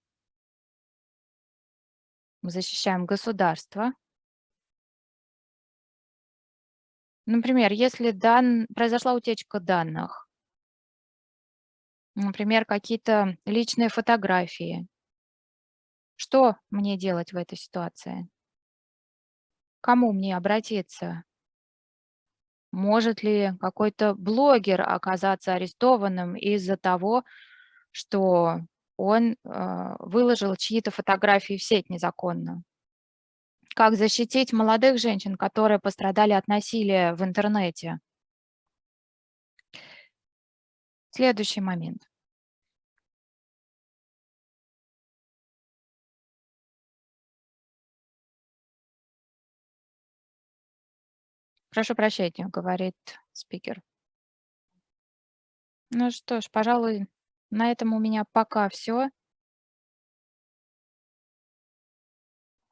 Мы защищаем государство. Например, если дан... произошла утечка данных, например, какие-то личные фотографии, что мне делать в этой ситуации? Кому мне обратиться? Может ли какой-то блогер оказаться арестованным из-за того, что он э, выложил чьи-то фотографии в сеть незаконно? Как защитить молодых женщин, которые пострадали от насилия в интернете? Следующий момент. Прошу прощения, говорит спикер. Ну что ж, пожалуй, на этом у меня пока все.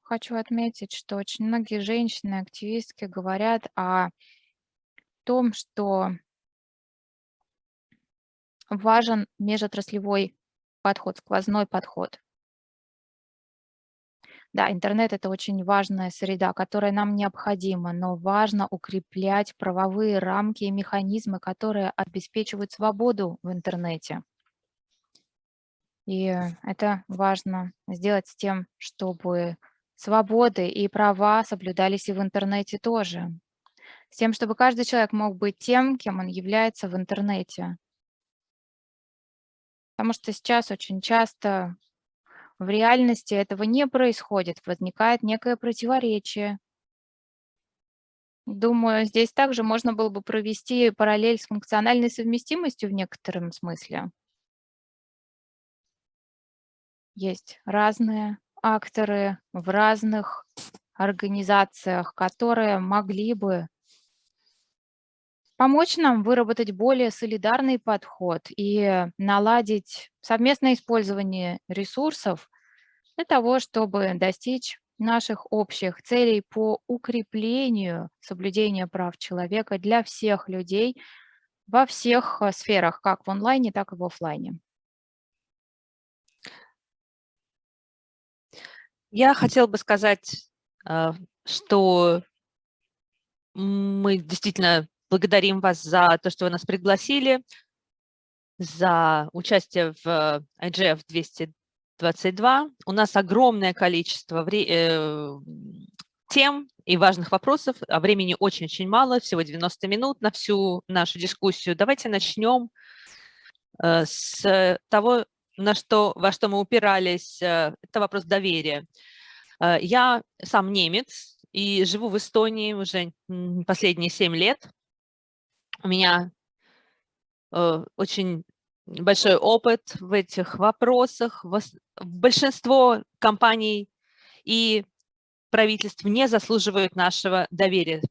Хочу отметить, что очень многие женщины, активистки говорят о том, что важен межотраслевой подход, сквозной подход. Да, интернет– это очень важная среда, которая нам необходима, но важно укреплять правовые рамки и механизмы, которые обеспечивают свободу в интернете. И это важно сделать с тем, чтобы свободы и права соблюдались и в интернете тоже. С тем, чтобы каждый человек мог быть тем, кем он является в интернете. Потому что сейчас очень часто в реальности этого не происходит, возникает некое противоречие. Думаю, здесь также можно было бы провести параллель с функциональной совместимостью в некотором смысле. Есть разные акторы в разных организациях, которые могли бы помочь нам выработать более солидарный подход и наладить совместное использование ресурсов для того, чтобы достичь наших общих целей по укреплению соблюдения прав человека для всех людей во всех э, сферах, как в онлайне, так и в офлайне. Я хотела бы сказать, э, что мы действительно благодарим вас за то, что вы нас пригласили, за участие в IGF 222. У нас огромное количество э, тем и важных вопросов, а времени очень-очень мало, всего 90 минут на всю нашу дискуссию. Давайте начнем э, с того, на что, во что мы упирались. Э, это вопрос доверия. Я сам немец, и живу в Эстонии уже последние 7 лет. У меня э, очень большой опыт в этих вопросах. Большинство компаний и правительств не заслуживают нашего доверия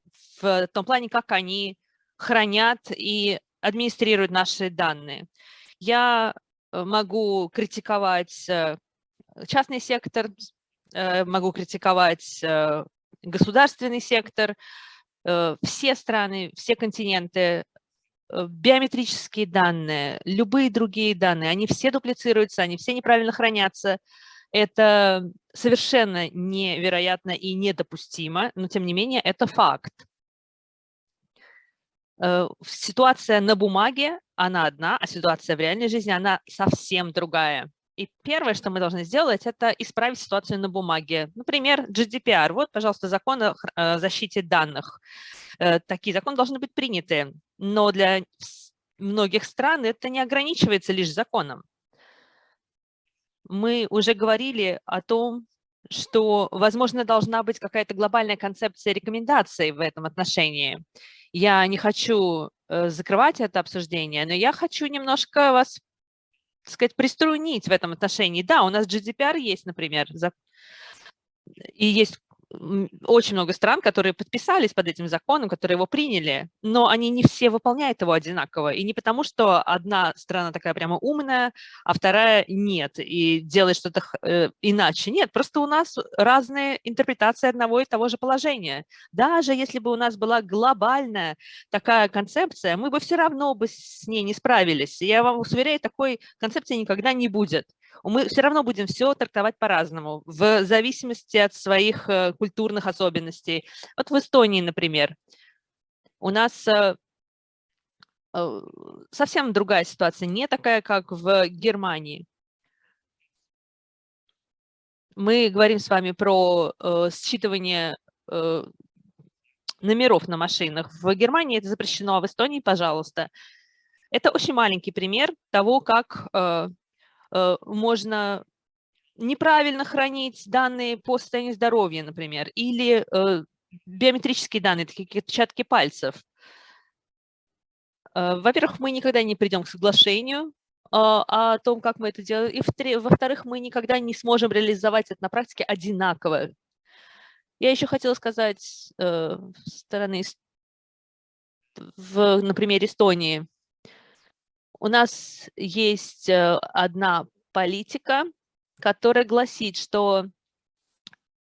в том плане, как они хранят и администрируют наши данные. Я э, могу критиковать э, частный сектор, э, могу критиковать государственный сектор, все страны, все континенты, э, биометрические данные, любые другие данные, они все дуплицируются, они все неправильно хранятся. Это совершенно невероятно и недопустимо, но тем не менее это факт. Э, ситуация на бумаге, она одна, а ситуация в реальной жизни, она совсем другая. И первое, что мы должны сделать, это исправить ситуацию на бумаге. Например, GDPR. Вот, пожалуйста, закон о защите данных. Э, такие законы должны быть приняты, но для многих стран это не ограничивается лишь законом. Мы уже говорили о том, что, возможно, должна быть какая-то глобальная концепция рекомендаций в этом отношении. Я не хочу э, закрывать это обсуждение, но я хочу немножко вас так сказать, приструнить в этом отношении. Да, у нас GDPR есть, например, и есть очень много стран, которые подписались под этим законом, которые его приняли, но они не все выполняют его одинаково. И не потому, что одна страна такая прямо умная, а вторая нет, и делает что-то э, иначе. Нет, просто у нас разные интерпретации одного и того же положения. Даже если бы у нас была глобальная такая концепция, мы бы все равно бы с ней не справились. Я вам уверяю, такой концепции никогда не будет мы все равно будем все трактовать по-разному, в зависимости от своих э, культурных особенностей. Вот в Эстонии, например, у нас э, э, совсем другая ситуация, не такая, как в Германии. Мы говорим с вами про считывание номеров на машинах. В Германии это запрещено, а в Эстонии, пожалуйста. Это очень маленький пример того, как можно неправильно хранить данные по состоянию здоровья, например, или э, биометрические данные, такие как отпечатки пальцев. Э, во-первых, мы никогда не придем к соглашению о том, как мы это делаем, и во-вторых, мы никогда не сможем реализовать это на практике одинаково. Я еще хотела сказать э, стороны, в, на примере Эстонии, у нас есть э, одна политика, которая гласит, что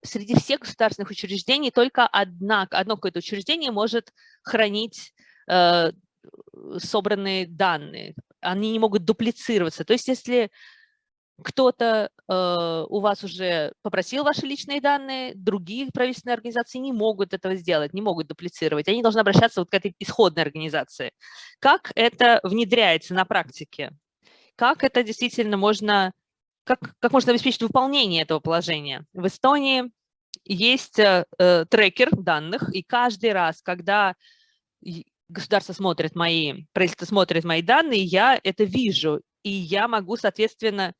среди всех государственных учреждений только одна, одно какое-то учреждение может хранить э, собранные данные. Они не могут дуплицироваться. То есть если кто-то э, у вас уже попросил ваши личные данные, другие правительственные организации не могут этого сделать, не могут дуплицировать. Они должны обращаться вот к этой исходной организации. Как это внедряется на практике? Как это действительно можно, как, как можно обеспечить выполнение этого положения? В Эстонии есть э, э трекер данных, и каждый раз, когда государство смотрит мои, правительство смотрит мои данные, я это вижу, и я могу, соответственно,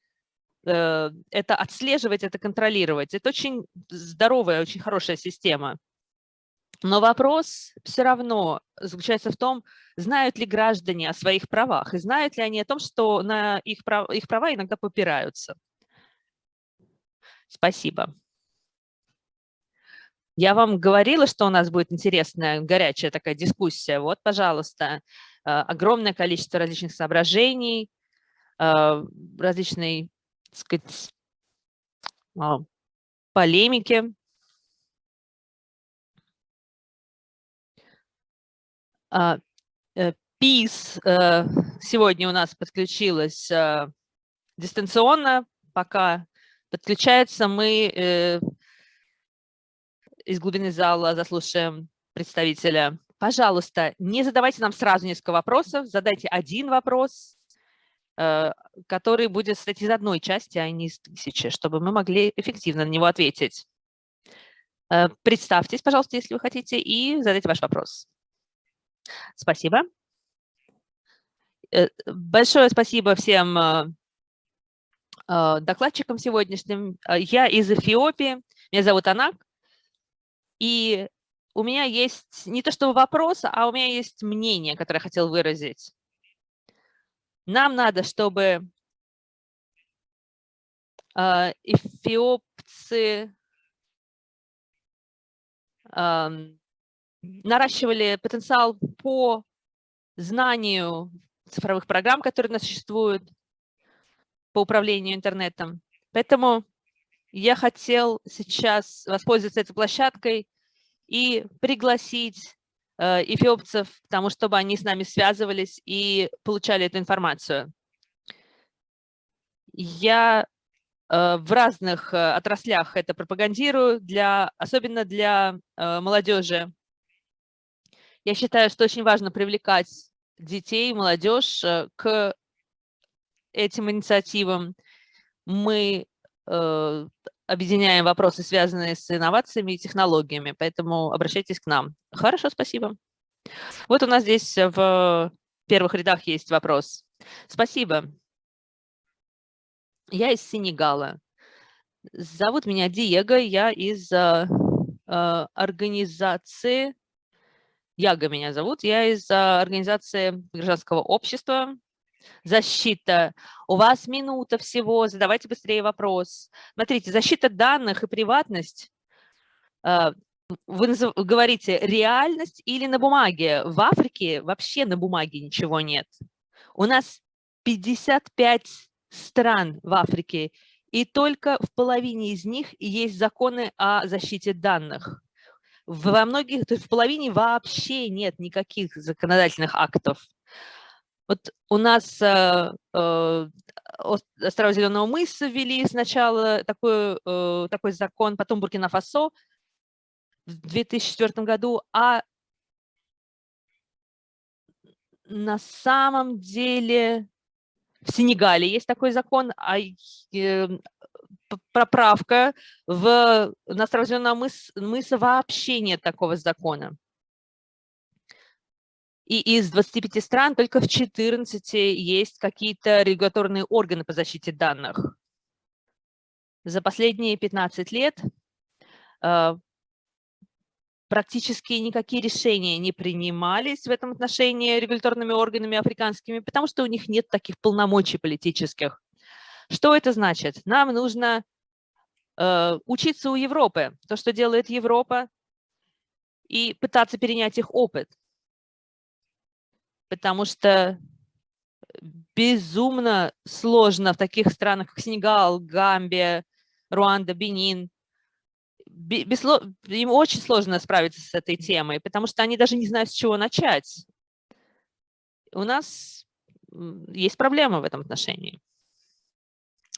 это отслеживать, это контролировать. Это очень здоровая, очень хорошая система. Но вопрос все равно заключается в том, знают ли граждане о своих правах и знают ли они о том, что на их, прав, их права иногда попираются. Спасибо. Я вам говорила, что у нас будет интересная, горячая такая дискуссия. Вот, пожалуйста, э, огромное количество различных соображений, э, различной сказать, а, полемики. А, э, ПИС э, сегодня у нас подключилась э, дистанционно, пока подключается, мы из глубины зала заслушаем представителя. Пожалуйста, не задавайте нам сразу несколько вопросов, задайте один вопрос, который будет состоять из одной части, а не из тысячи, чтобы мы могли эффективно на него ответить. Представьтесь, пожалуйста, если вы хотите, и задайте ваш вопрос. Спасибо. Э, большое спасибо всем э, э, докладчикам сегодняшним. Я из Эфиопии, меня зовут Анак, и у меня есть не то что вопрос, а у меня есть мнение, которое я хотел выразить. Нам надо, чтобы эфиопцы наращивали потенциал по знанию цифровых программ, которые у нас существуют, по управлению интернетом. Поэтому я хотел сейчас воспользоваться этой площадкой и пригласить э, эфиопцев к тому, чтобы они с нами связывались и получали эту информацию. Я э, в разных э, отраслях это пропагандирую, для, особенно для молодежи. Я считаю, что очень важно привлекать детей, молодежь э, к этим инициативам. Мы э, объединяем вопросы, связанные с инновациями и технологиями, поэтому обращайтесь к нам. Хорошо, спасибо. Вот у нас здесь в первых рядах есть вопрос. Спасибо. Я из Сенегала. Зовут меня Диего, я из э, э организации Яга меня зовут, я из а, организации гражданского общества «Защита». У вас минута всего, задавайте быстрее вопрос. Смотрите, защита данных и приватность. А, вы говорите реальность или на бумаге. В Африке вообще на бумаге ничего нет. У нас 55 стран в Африке, и только в половине из них есть законы о защите данных. Во многих, то есть в половине вообще нет никаких законодательных актов. Вот у нас э, э, острова Зеленого мыса ввели сначала такой, э, такой закон, потом Буркина-Фасо в 2004 году, а на самом деле в Сенегале есть такой закон, а э, проправка, в, на островном мыс, мыса вообще нет такого закона. И из 25 стран только в 14 есть какие-то регуляторные органы по защите данных. За последние 15 лет э, практически никакие решения не принимались в этом отношении регуляторными органами африканскими, потому что у них нет таких полномочий политических. Что это значит? Нам нужно э, учиться у Европы, то, что делает Европа, и пытаться перенять их опыт. Потому что безумно сложно в таких странах, как Сенегал, Гамбия, Руанда, Бенин. Им очень сложно справиться с этой темой, потому что они даже не знают, с чего начать. У нас есть проблема в этом отношении.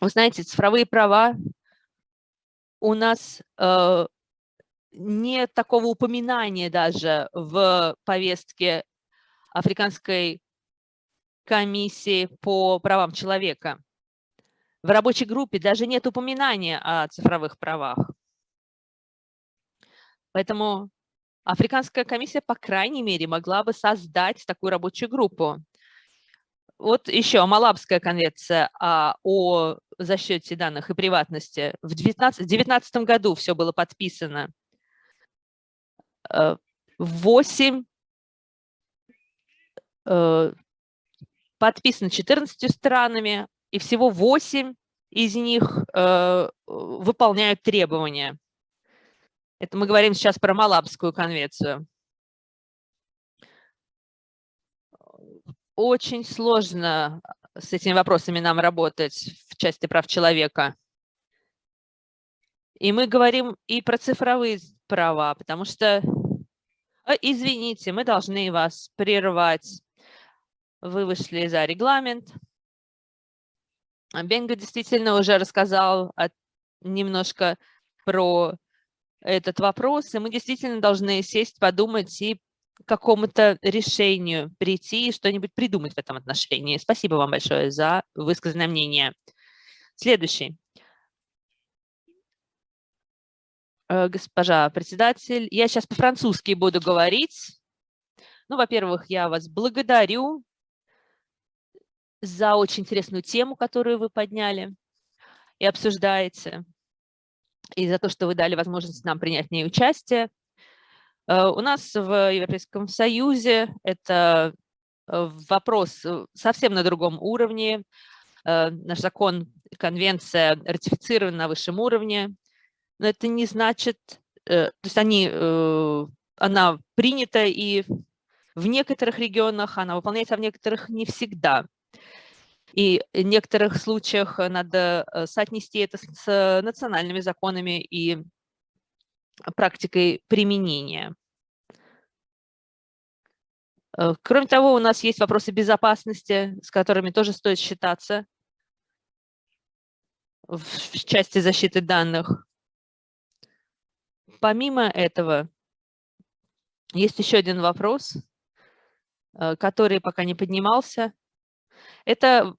Вы знаете, цифровые права у нас э, нет такого упоминания даже в повестке Африканской комиссии по правам человека. В рабочей группе даже нет упоминания о цифровых правах. Поэтому Африканская комиссия, по крайней мере, могла бы создать такую рабочую группу. Вот еще Малабская конвенция а, о защите данных и приватности. В 2019 году все было подписано. Э, восемь э, подписано 14 странами, и всего 8 из них э, выполняют требования. Это мы говорим сейчас про Малабскую конвенцию. очень сложно с этими вопросами нам работать в части прав человека. И мы говорим и про цифровые права, потому что А, извините, мы должны вас прервать. Вы вышли за регламент. Бенга действительно уже рассказал немножко про этот вопрос, и мы действительно должны сесть, подумать и к какому-то решению прийти и что-нибудь придумать в этом отношении. Спасибо вам большое за высказанное мнение. Следующий. Э, госпожа председатель, я сейчас по-французски буду говорить. Ну, во-первых, я вас благодарю за очень интересную тему, которую вы подняли и обсуждаете, и за то, что вы дали возможность нам принять в ней участие. Э, у нас в Европейском Союзе это э, вопрос совсем на другом уровне. Наш закон, конвенция ратифицирована на высшем уровне, но это не значит, э, то есть они, э, она принята и в некоторых регионах, она выполняется, а в некоторых не всегда. И в некоторых случаях надо э, соотнести это с национальными законами и практикой применения. Кроме того, у нас есть вопросы безопасности, с которыми тоже стоит считаться в части защиты данных. Помимо этого, есть еще один вопрос, э, который пока не поднимался. Это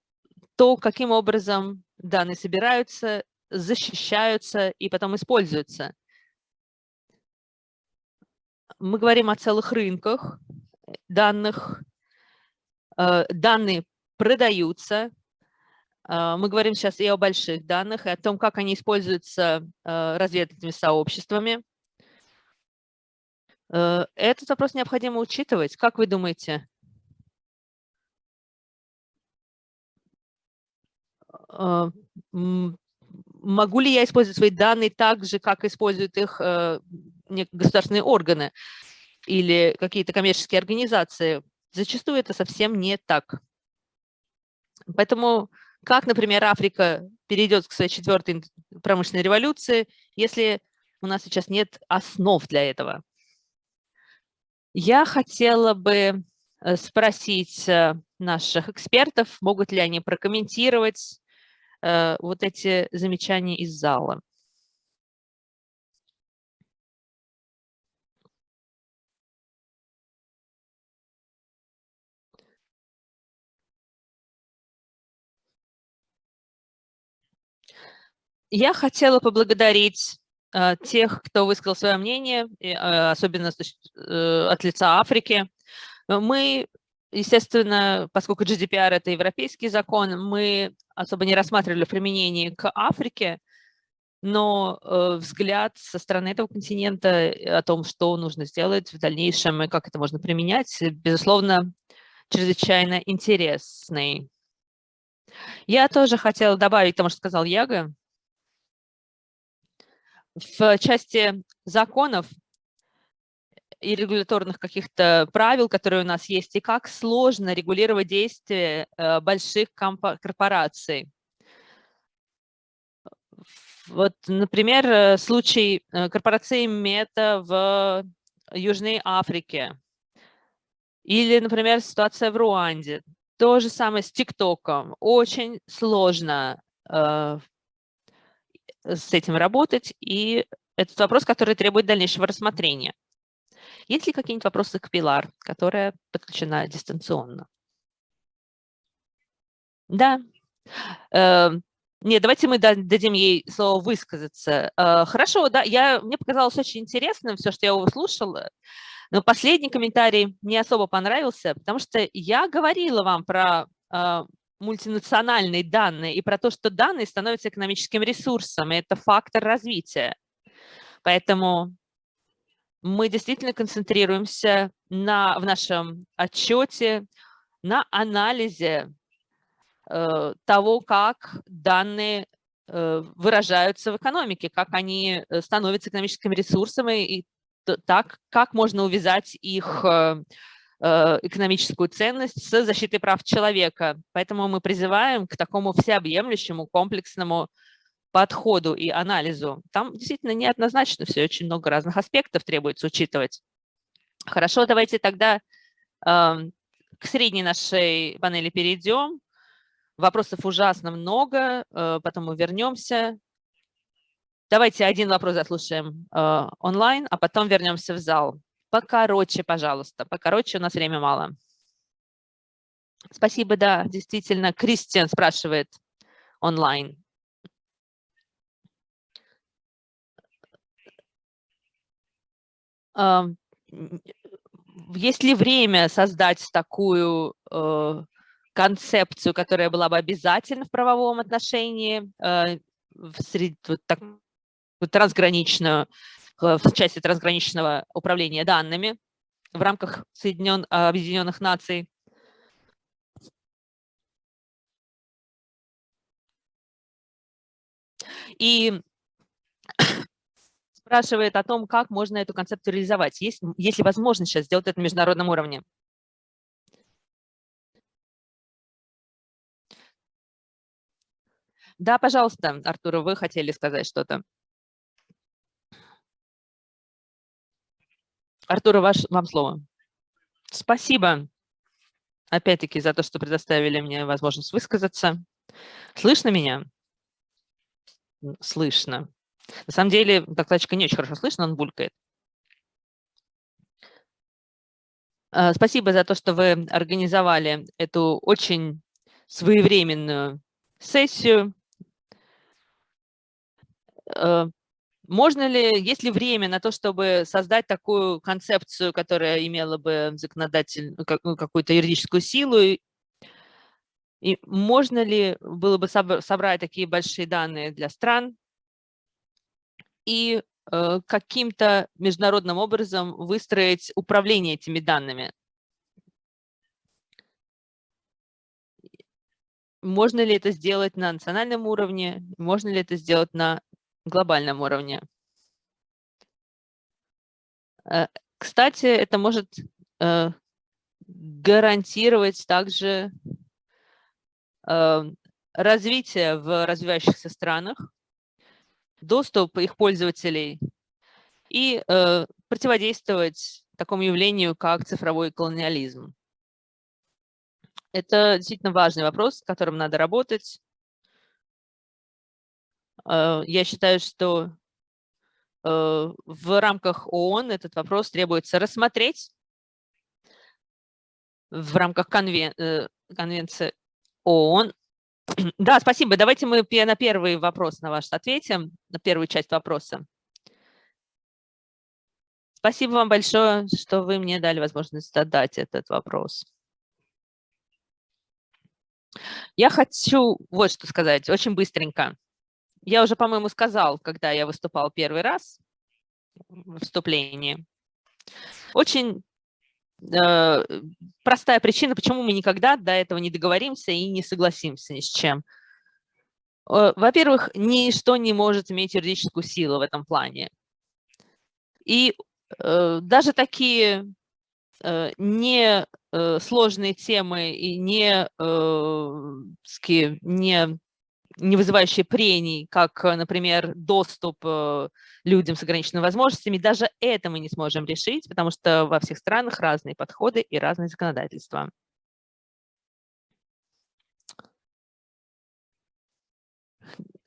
то, каким образом данные собираются, защищаются и потом используются. Мы говорим о целых рынках данных. Э, данные продаются. Э, мы говорим сейчас и о больших данных, и о том, как они используются разведывательными сообществами. Э, этот вопрос необходимо учитывать. Как вы думаете? Могу ли я использовать свои данные так же, как используют их э, государственные органы или какие-то коммерческие организации? Зачастую это совсем не так. Поэтому как, например, Африка перейдет к своей четвертой промышленной революции, если у нас сейчас нет основ для этого? Я хотела бы э, спросить э, наших экспертов, могут ли они прокомментировать вот эти замечания из зала. Я хотела поблагодарить а, тех, кто высказал свое мнение, а, особенно э, от лица Африки. Мы, естественно, поскольку GDPR – это европейский закон, мы особо не рассматривали в применении к Африке, но э, взгляд со стороны этого континента о том, что нужно сделать в дальнейшем и как это можно применять, безусловно, чрезвычайно интересный. Я тоже хотела добавить тому, что сказал Яга в части законов и регуляторных каких-то правил, которые у нас есть, и как сложно регулировать действия э, больших корпораций. Вот, например, э, случай э, корпорации Мета в Южной Африке. Или, например, ситуация в Руанде. То же самое с ТикТоком. Очень сложно с этим работать, и этот вопрос, который требует дальнейшего рассмотрения. Есть ли какие-нибудь вопросы к Пилар, которая подключена дистанционно? Да. Э, нет, давайте мы дадим ей слово высказаться. Э, хорошо, да, я, мне показалось очень интересным все, что я услышала, но последний комментарий мне особо понравился, потому что я говорила вам про э, мультинациональные данные и про то, что данные становятся экономическим ресурсом, и это фактор развития. Поэтому мы действительно концентрируемся на, в нашем отчете на анализе э, того, как данные э, выражаются в экономике, как они э, становятся экономическим ресурсом и, и так, как можно увязать их э, Э, экономическую ценность с защитой прав человека. Поэтому мы призываем к такому всеобъемлющему комплексному подходу и анализу. Там действительно неоднозначно все, очень много разных аспектов требуется учитывать. Хорошо, давайте тогда к средней нашей панели перейдем. Вопросов ужасно много, э, потом мы вернемся. Давайте один вопрос заслушаем э, онлайн, а потом вернемся в зал. Покороче, пожалуйста, покороче, у нас время мало. Спасибо, да, действительно. Кристиан спрашивает онлайн. Есть ли время создать такую э, концепцию, которая была бы обязательна в правовом отношении, э, в сред... вот так, вот трансграничную, э, в части трансграничного управления данными в рамках Соединен... Объединенных Наций? И спрашивает о том, как можно эту концепцию реализовать. Есть, есть ли возможность сейчас сделать это на международном уровне? Да, пожалуйста, Артур, вы хотели сказать что-то. Артур, ваш, вам слово. Спасибо, опять-таки, за то, что предоставили мне возможность высказаться. Слышно меня? Слышно. На самом деле, докладчика не очень хорошо слышно, он булькает. А, спасибо за то, что вы организовали эту очень своевременную сессию. Э, можно ли, есть ли время на то, чтобы создать такую концепцию, которая имела бы законодатель, ну, ну, какую-то юридическую силу? И можно ли было бы собрать такие большие данные для стран, и э, каким-то международным образом выстроить управление этими данными. Можно ли это сделать на национальном уровне, можно ли это сделать на глобальном уровне? Э, кстати, это может э, гарантировать также развитие в развивающихся странах, доступ их пользователей и э, противодействовать такому явлению, как цифровой колониализм. Это действительно важный вопрос, с которым надо работать. Э, я считаю, что э, в рамках ООН этот вопрос требуется рассмотреть в рамках конвен... Э, конвенции ООН (clears throat) да, спасибо. Давайте мы на первый вопрос на ваш ответим, на первую часть вопроса. Спасибо вам большое, что вы мне дали возможность задать этот вопрос. Я хочу вот что сказать, очень быстренько. Я уже, по-моему, сказал, когда я выступал первый раз в выступлении. Очень простая причина, почему мы никогда до этого не договоримся и не согласимся ни с чем. Э, во-первых, ничто не может иметь юридическую силу в этом плане. И э, даже такие э, не э, сложные темы и не, э, не не вызывающие прений, как, э, например, доступ э, людям с ограниченными возможностями, даже это мы не сможем решить, потому что во всех странах разные подходы и разные законодательства.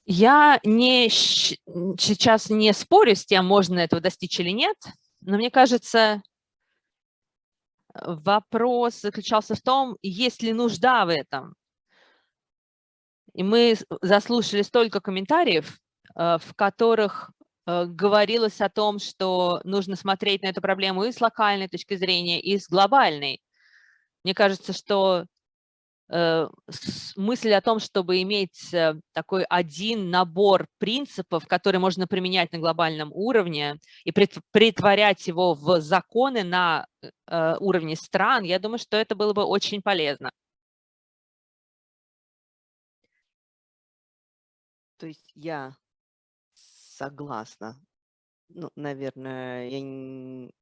Я не, сейчас не спорю с тем, можно этого достичь или нет, но мне кажется, вопрос заключался в том, есть ли нужда в этом. И мы заслушали столько комментариев, э, в которых э, говорилось о том, что нужно смотреть на эту проблему и с локальной точки зрения, и с глобальной. Мне кажется, что э, мысль о том, чтобы иметь такой один набор принципов, которые можно применять на глобальном уровне и притворять его в законы на уровне стран, я думаю, что это было бы очень полезно. То есть я согласна. Ну, наверное, я не...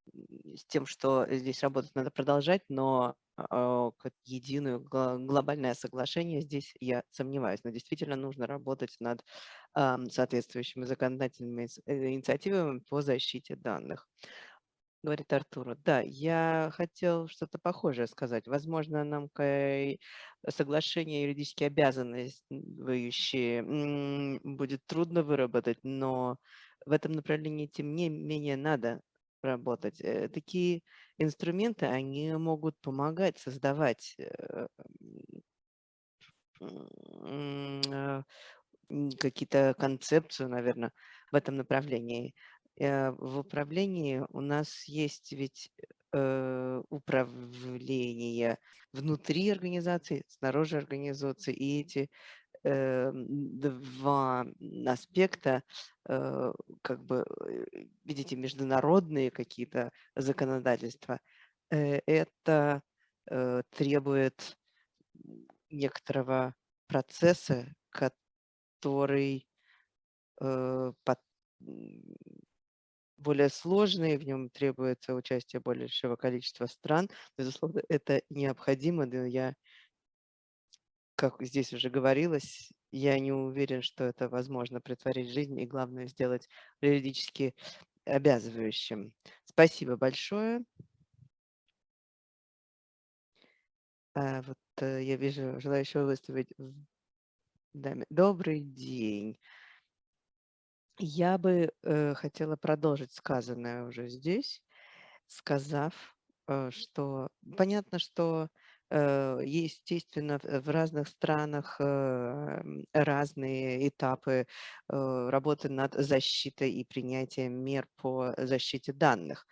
с тем, что здесь работать надо продолжать, но э, как единое глобальное соглашение здесь я сомневаюсь. Но действительно нужно работать над э, соответствующими законодательными э, инициативами по защите данных. Говорит Артуру. Да, я хотел что-то похожее сказать. Возможно, нам соглашение юридически обязанные будет трудно выработать, но в этом направлении, тем не менее, надо работать. Э, Такие инструменты, они могут помогать создавать э, э, какие-то концепцию, наверное, в этом направлении. Э, В управлении у нас есть ведь э, управление внутри организации, снаружи организации, и эти э, два аспекта, как бы, видите, международные какие-то законодательства, это требует некоторого процесса, который более сложный, в нем требуется участие большего количества стран. Безусловно, это необходимо, но я, как здесь уже говорилось, я не уверен, что это возможно притворить в жизнь и, главное, сделать юридически обязывающим. Спасибо большое. А, вот э, я вижу желающего выставить. Добрый день. Я бы э, хотела продолжить сказанное уже здесь, сказав, э, что понятно, что э, естественно в в разных странах э, разные этапы э, работы над защитой и принятием мер по защите данных.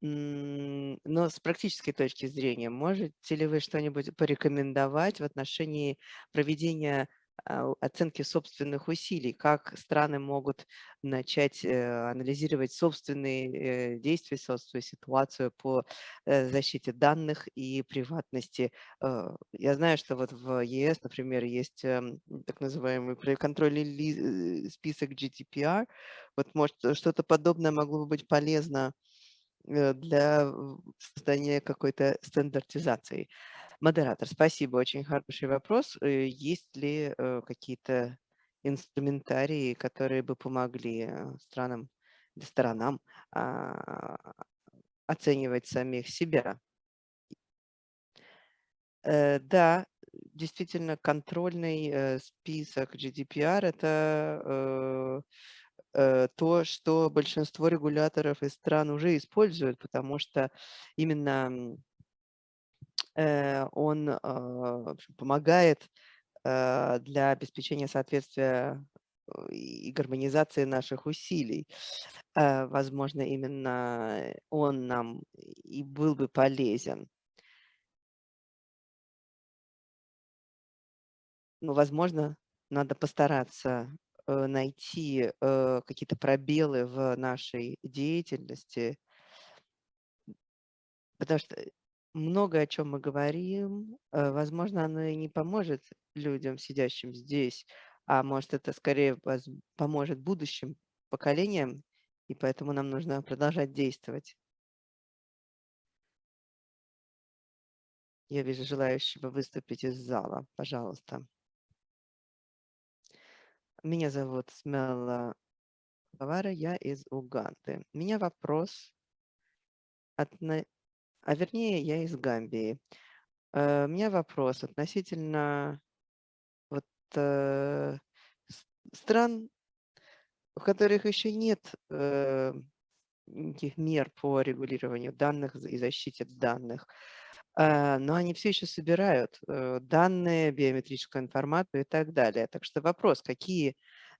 Но с практической точки зрения, можете ли вы что-нибудь порекомендовать в отношении проведения оценки собственных усилий, как страны могут начать э, анализировать собственные э, действия, собственную ситуацию по э, защите данных и приватности. Я знаю, что вот в ЕС, например, есть эм, так называемый контрольный список GDPR. Вот, может, что-то подобное могло бы быть полезно для создания какой-то стандартизации. Модератор, спасибо, очень хороший вопрос. Э, Есть ли э, какие-то инструментарии, которые бы помогли э, странам, сторонам а, оценивать самих себя? Да, действительно, контрольный список GDPR– это то, что большинство регуляторов и стран уже используют, потому что именно он а, в общем, помогает э, для обеспечения соответствия э, и гармонизации наших усилий. Э, Возможно, именно он нам и был бы полезен. Но, возможно, надо постараться э, найти э, какие-то пробелы в нашей деятельности, потому что много о чем мы говорим, э, возможно, оно и не поможет людям, сидящим здесь, а может, это скорее поможет будущим поколениям, и поэтому нам нужно продолжать действовать. Я вижу желающего выступить из зала. Пожалуйста. Меня зовут Смела Бавара, я из Уганды. У меня вопрос, отно- а вернее, я из Гамбии. Э, У меня вопрос относительно вот э, стран, у которых еще нет э, никаких мер по регулированию данных и защите данных, а, но они все еще собирают э, данные, биометрическую информацию и так далее. Так что вопрос, какие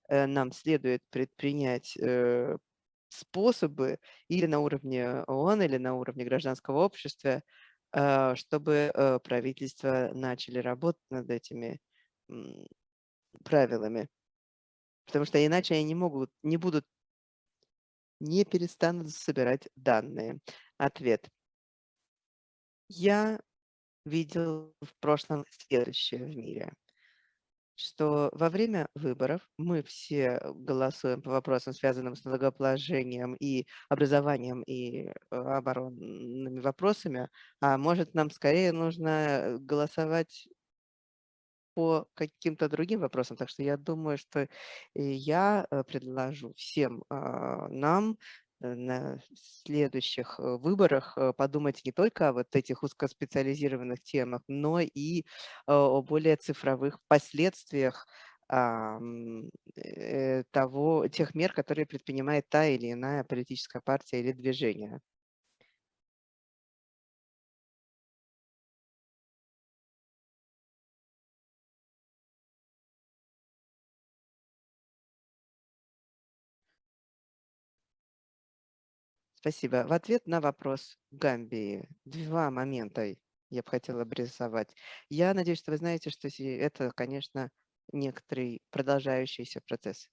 э, нам следует предпринять э, способы или на уровне ООН, или на уровне гражданского общества, а, чтобы э, правительства начали работать над этими правилами. Потому что иначе они не могут, не будут, не перестанут собирать данные. Ответ. Я видел в прошлом следующее в мире, что во время выборов мы все голосуем по вопросам, связанным с налогообложением и образованием и э, оборонными вопросами, а может нам скорее нужно голосовать по каким-то другим вопросам. Так что я думаю, что э, я э, предложу всем а, нам на следующих э, выборах подумать не только о вот этих узкоспециализированных темах, но и о более цифровых последствиях того, тех мер, которые предпринимает та или иная политическая партия или движение. Спасибо. В ответ на вопрос Гамбии два момента я бы хотела обрисовать. Я надеюсь, что вы знаете, что это, конечно, некоторый продолжающийся процесс.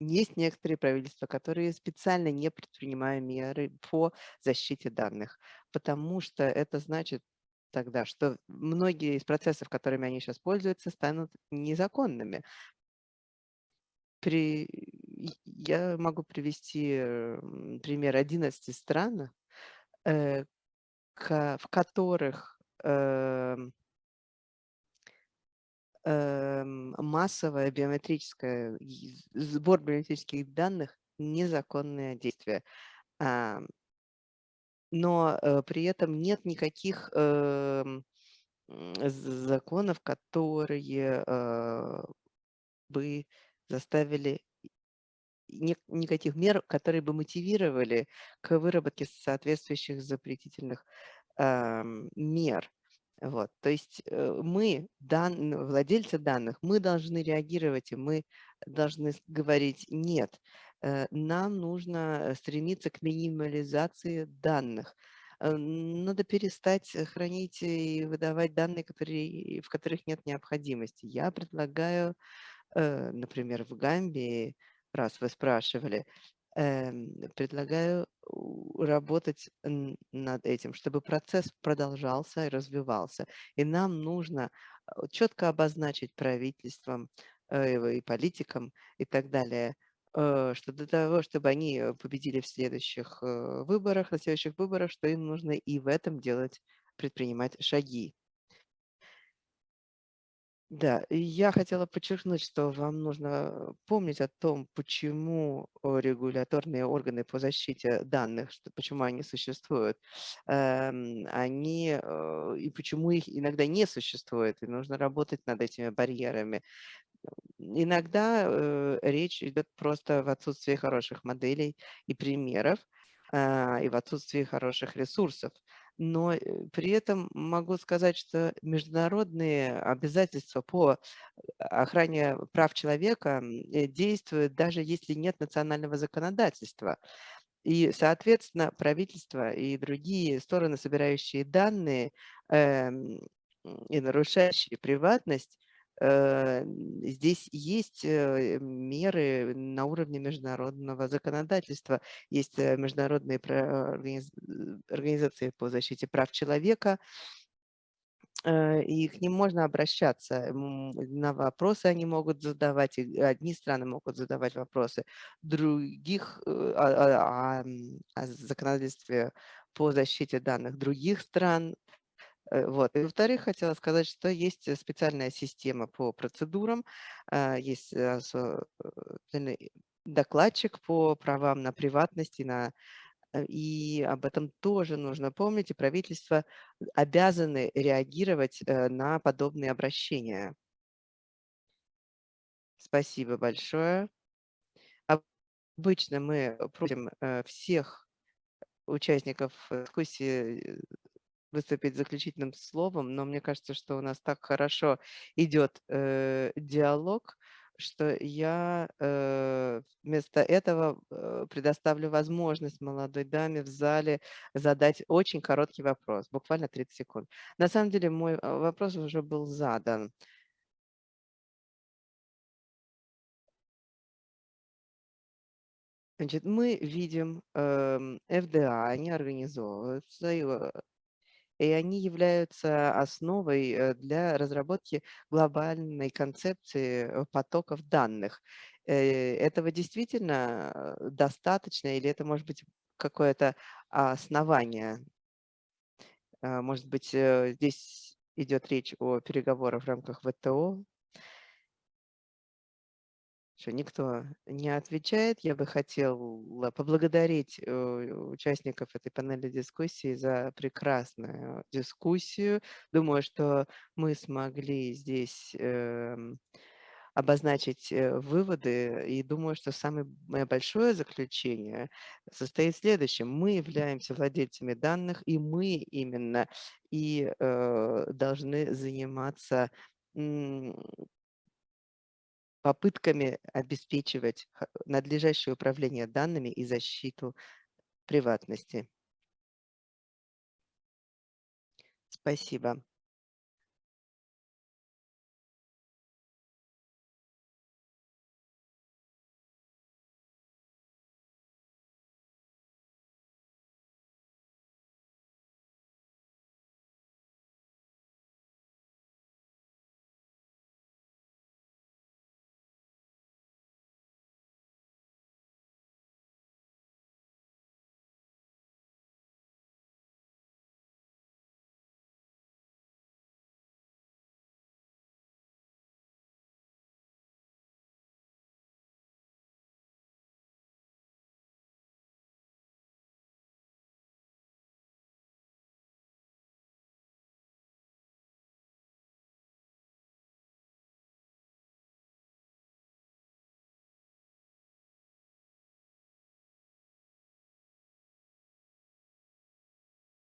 Есть некоторые правительства, которые специально не предпринимают меры по защите данных, потому что это значит тогда, что многие из процессов, которыми они сейчас пользуются, станут незаконными. При я могу привести пример 11 стран, э, в которых эм, эм, массовое биометрическое, сбор биометрических данных– незаконное действие. Но э, при этом нет никаких эм, законов, которые э, бы заставили никаких мер, которые бы мотивировали к выработке соответствующих запретительных э, мер. Вот. То есть э, мы, дан, владельцы данных, мы должны реагировать, и мы должны говорить «нет». Э, нам нужно стремиться к минимализации данных. Э, надо перестать хранить и выдавать данные, которые, в которых нет необходимости. Я предлагаю, например, в Гамбии раз вы спрашивали, эм, предлагаю работать над этим, чтобы процесс продолжался и развивался. И нам нужно э, четко обозначить правительством э, и политикам и так далее, э, что для того, чтобы они победили в следующих выборах, на следующих выборах, что им нужно и в этом делать, предпринимать шаги. Да, я хотела подчеркнуть, что вам нужно помнить о том, почему регуляторные органы по защите данных, что, почему они существуют, эм, они, э, и почему их иногда не существует, и нужно работать над этими барьерами. Иногда э, речь идет просто в отсутствии хороших моделей и примеров, э, и в отсутствии хороших ресурсов но э, при этом могу сказать, что международные обязательства по охране прав человека э, действуют даже если нет национального законодательства. И, соответственно, правительство и другие стороны, собирающие данные эм, и нарушающие приватность, Э, здесь есть э, меры на уровне международного законодательства, есть э, международные организации по защите прав человека, и к ним можно обращаться. На вопросы они могут задавать, одни страны могут задавать вопросы, других о, о, о законодательстве по защите данных других стран. Э, вот. И во-вторых, хотела сказать, что есть э, специальная система по процедурам, а, есть э, докладчик по правам на приватность и, на, и об этом тоже нужно помнить, и правительства обязаны реагировать на подобные обращения. Спасибо большое. Обычно мы просим всех участников дискуссии выступить заключительным словом, но мне кажется, что у нас так хорошо идет э, диалог, что я э, вместо этого э, предоставлю возможность молодой даме в зале задать очень короткий вопрос, буквально 30 секунд. На самом деле мой э, вопрос уже был задан. Значит, мы видим э, ФДА, они организовываются, и они являются основой э, для разработки глобальной концепции э, потоков данных. Э, этого действительно достаточно или это может быть какое-то основание? Может быть, здесь идет речь о переговорах в рамках ВТО? Что никто не отвечает. Я бы хотела поблагодарить э, участников этой панели дискуссии за прекрасную дискуссию. Думаю, что мы смогли здесь эм, обозначить э, выводы. И думаю, что самое мое большое заключение состоит в следующем. Мы являемся владельцами данных, и мы именно и э, должны заниматься попытками обеспечивать надлежащее управление данными и защиту приватности. Спасибо.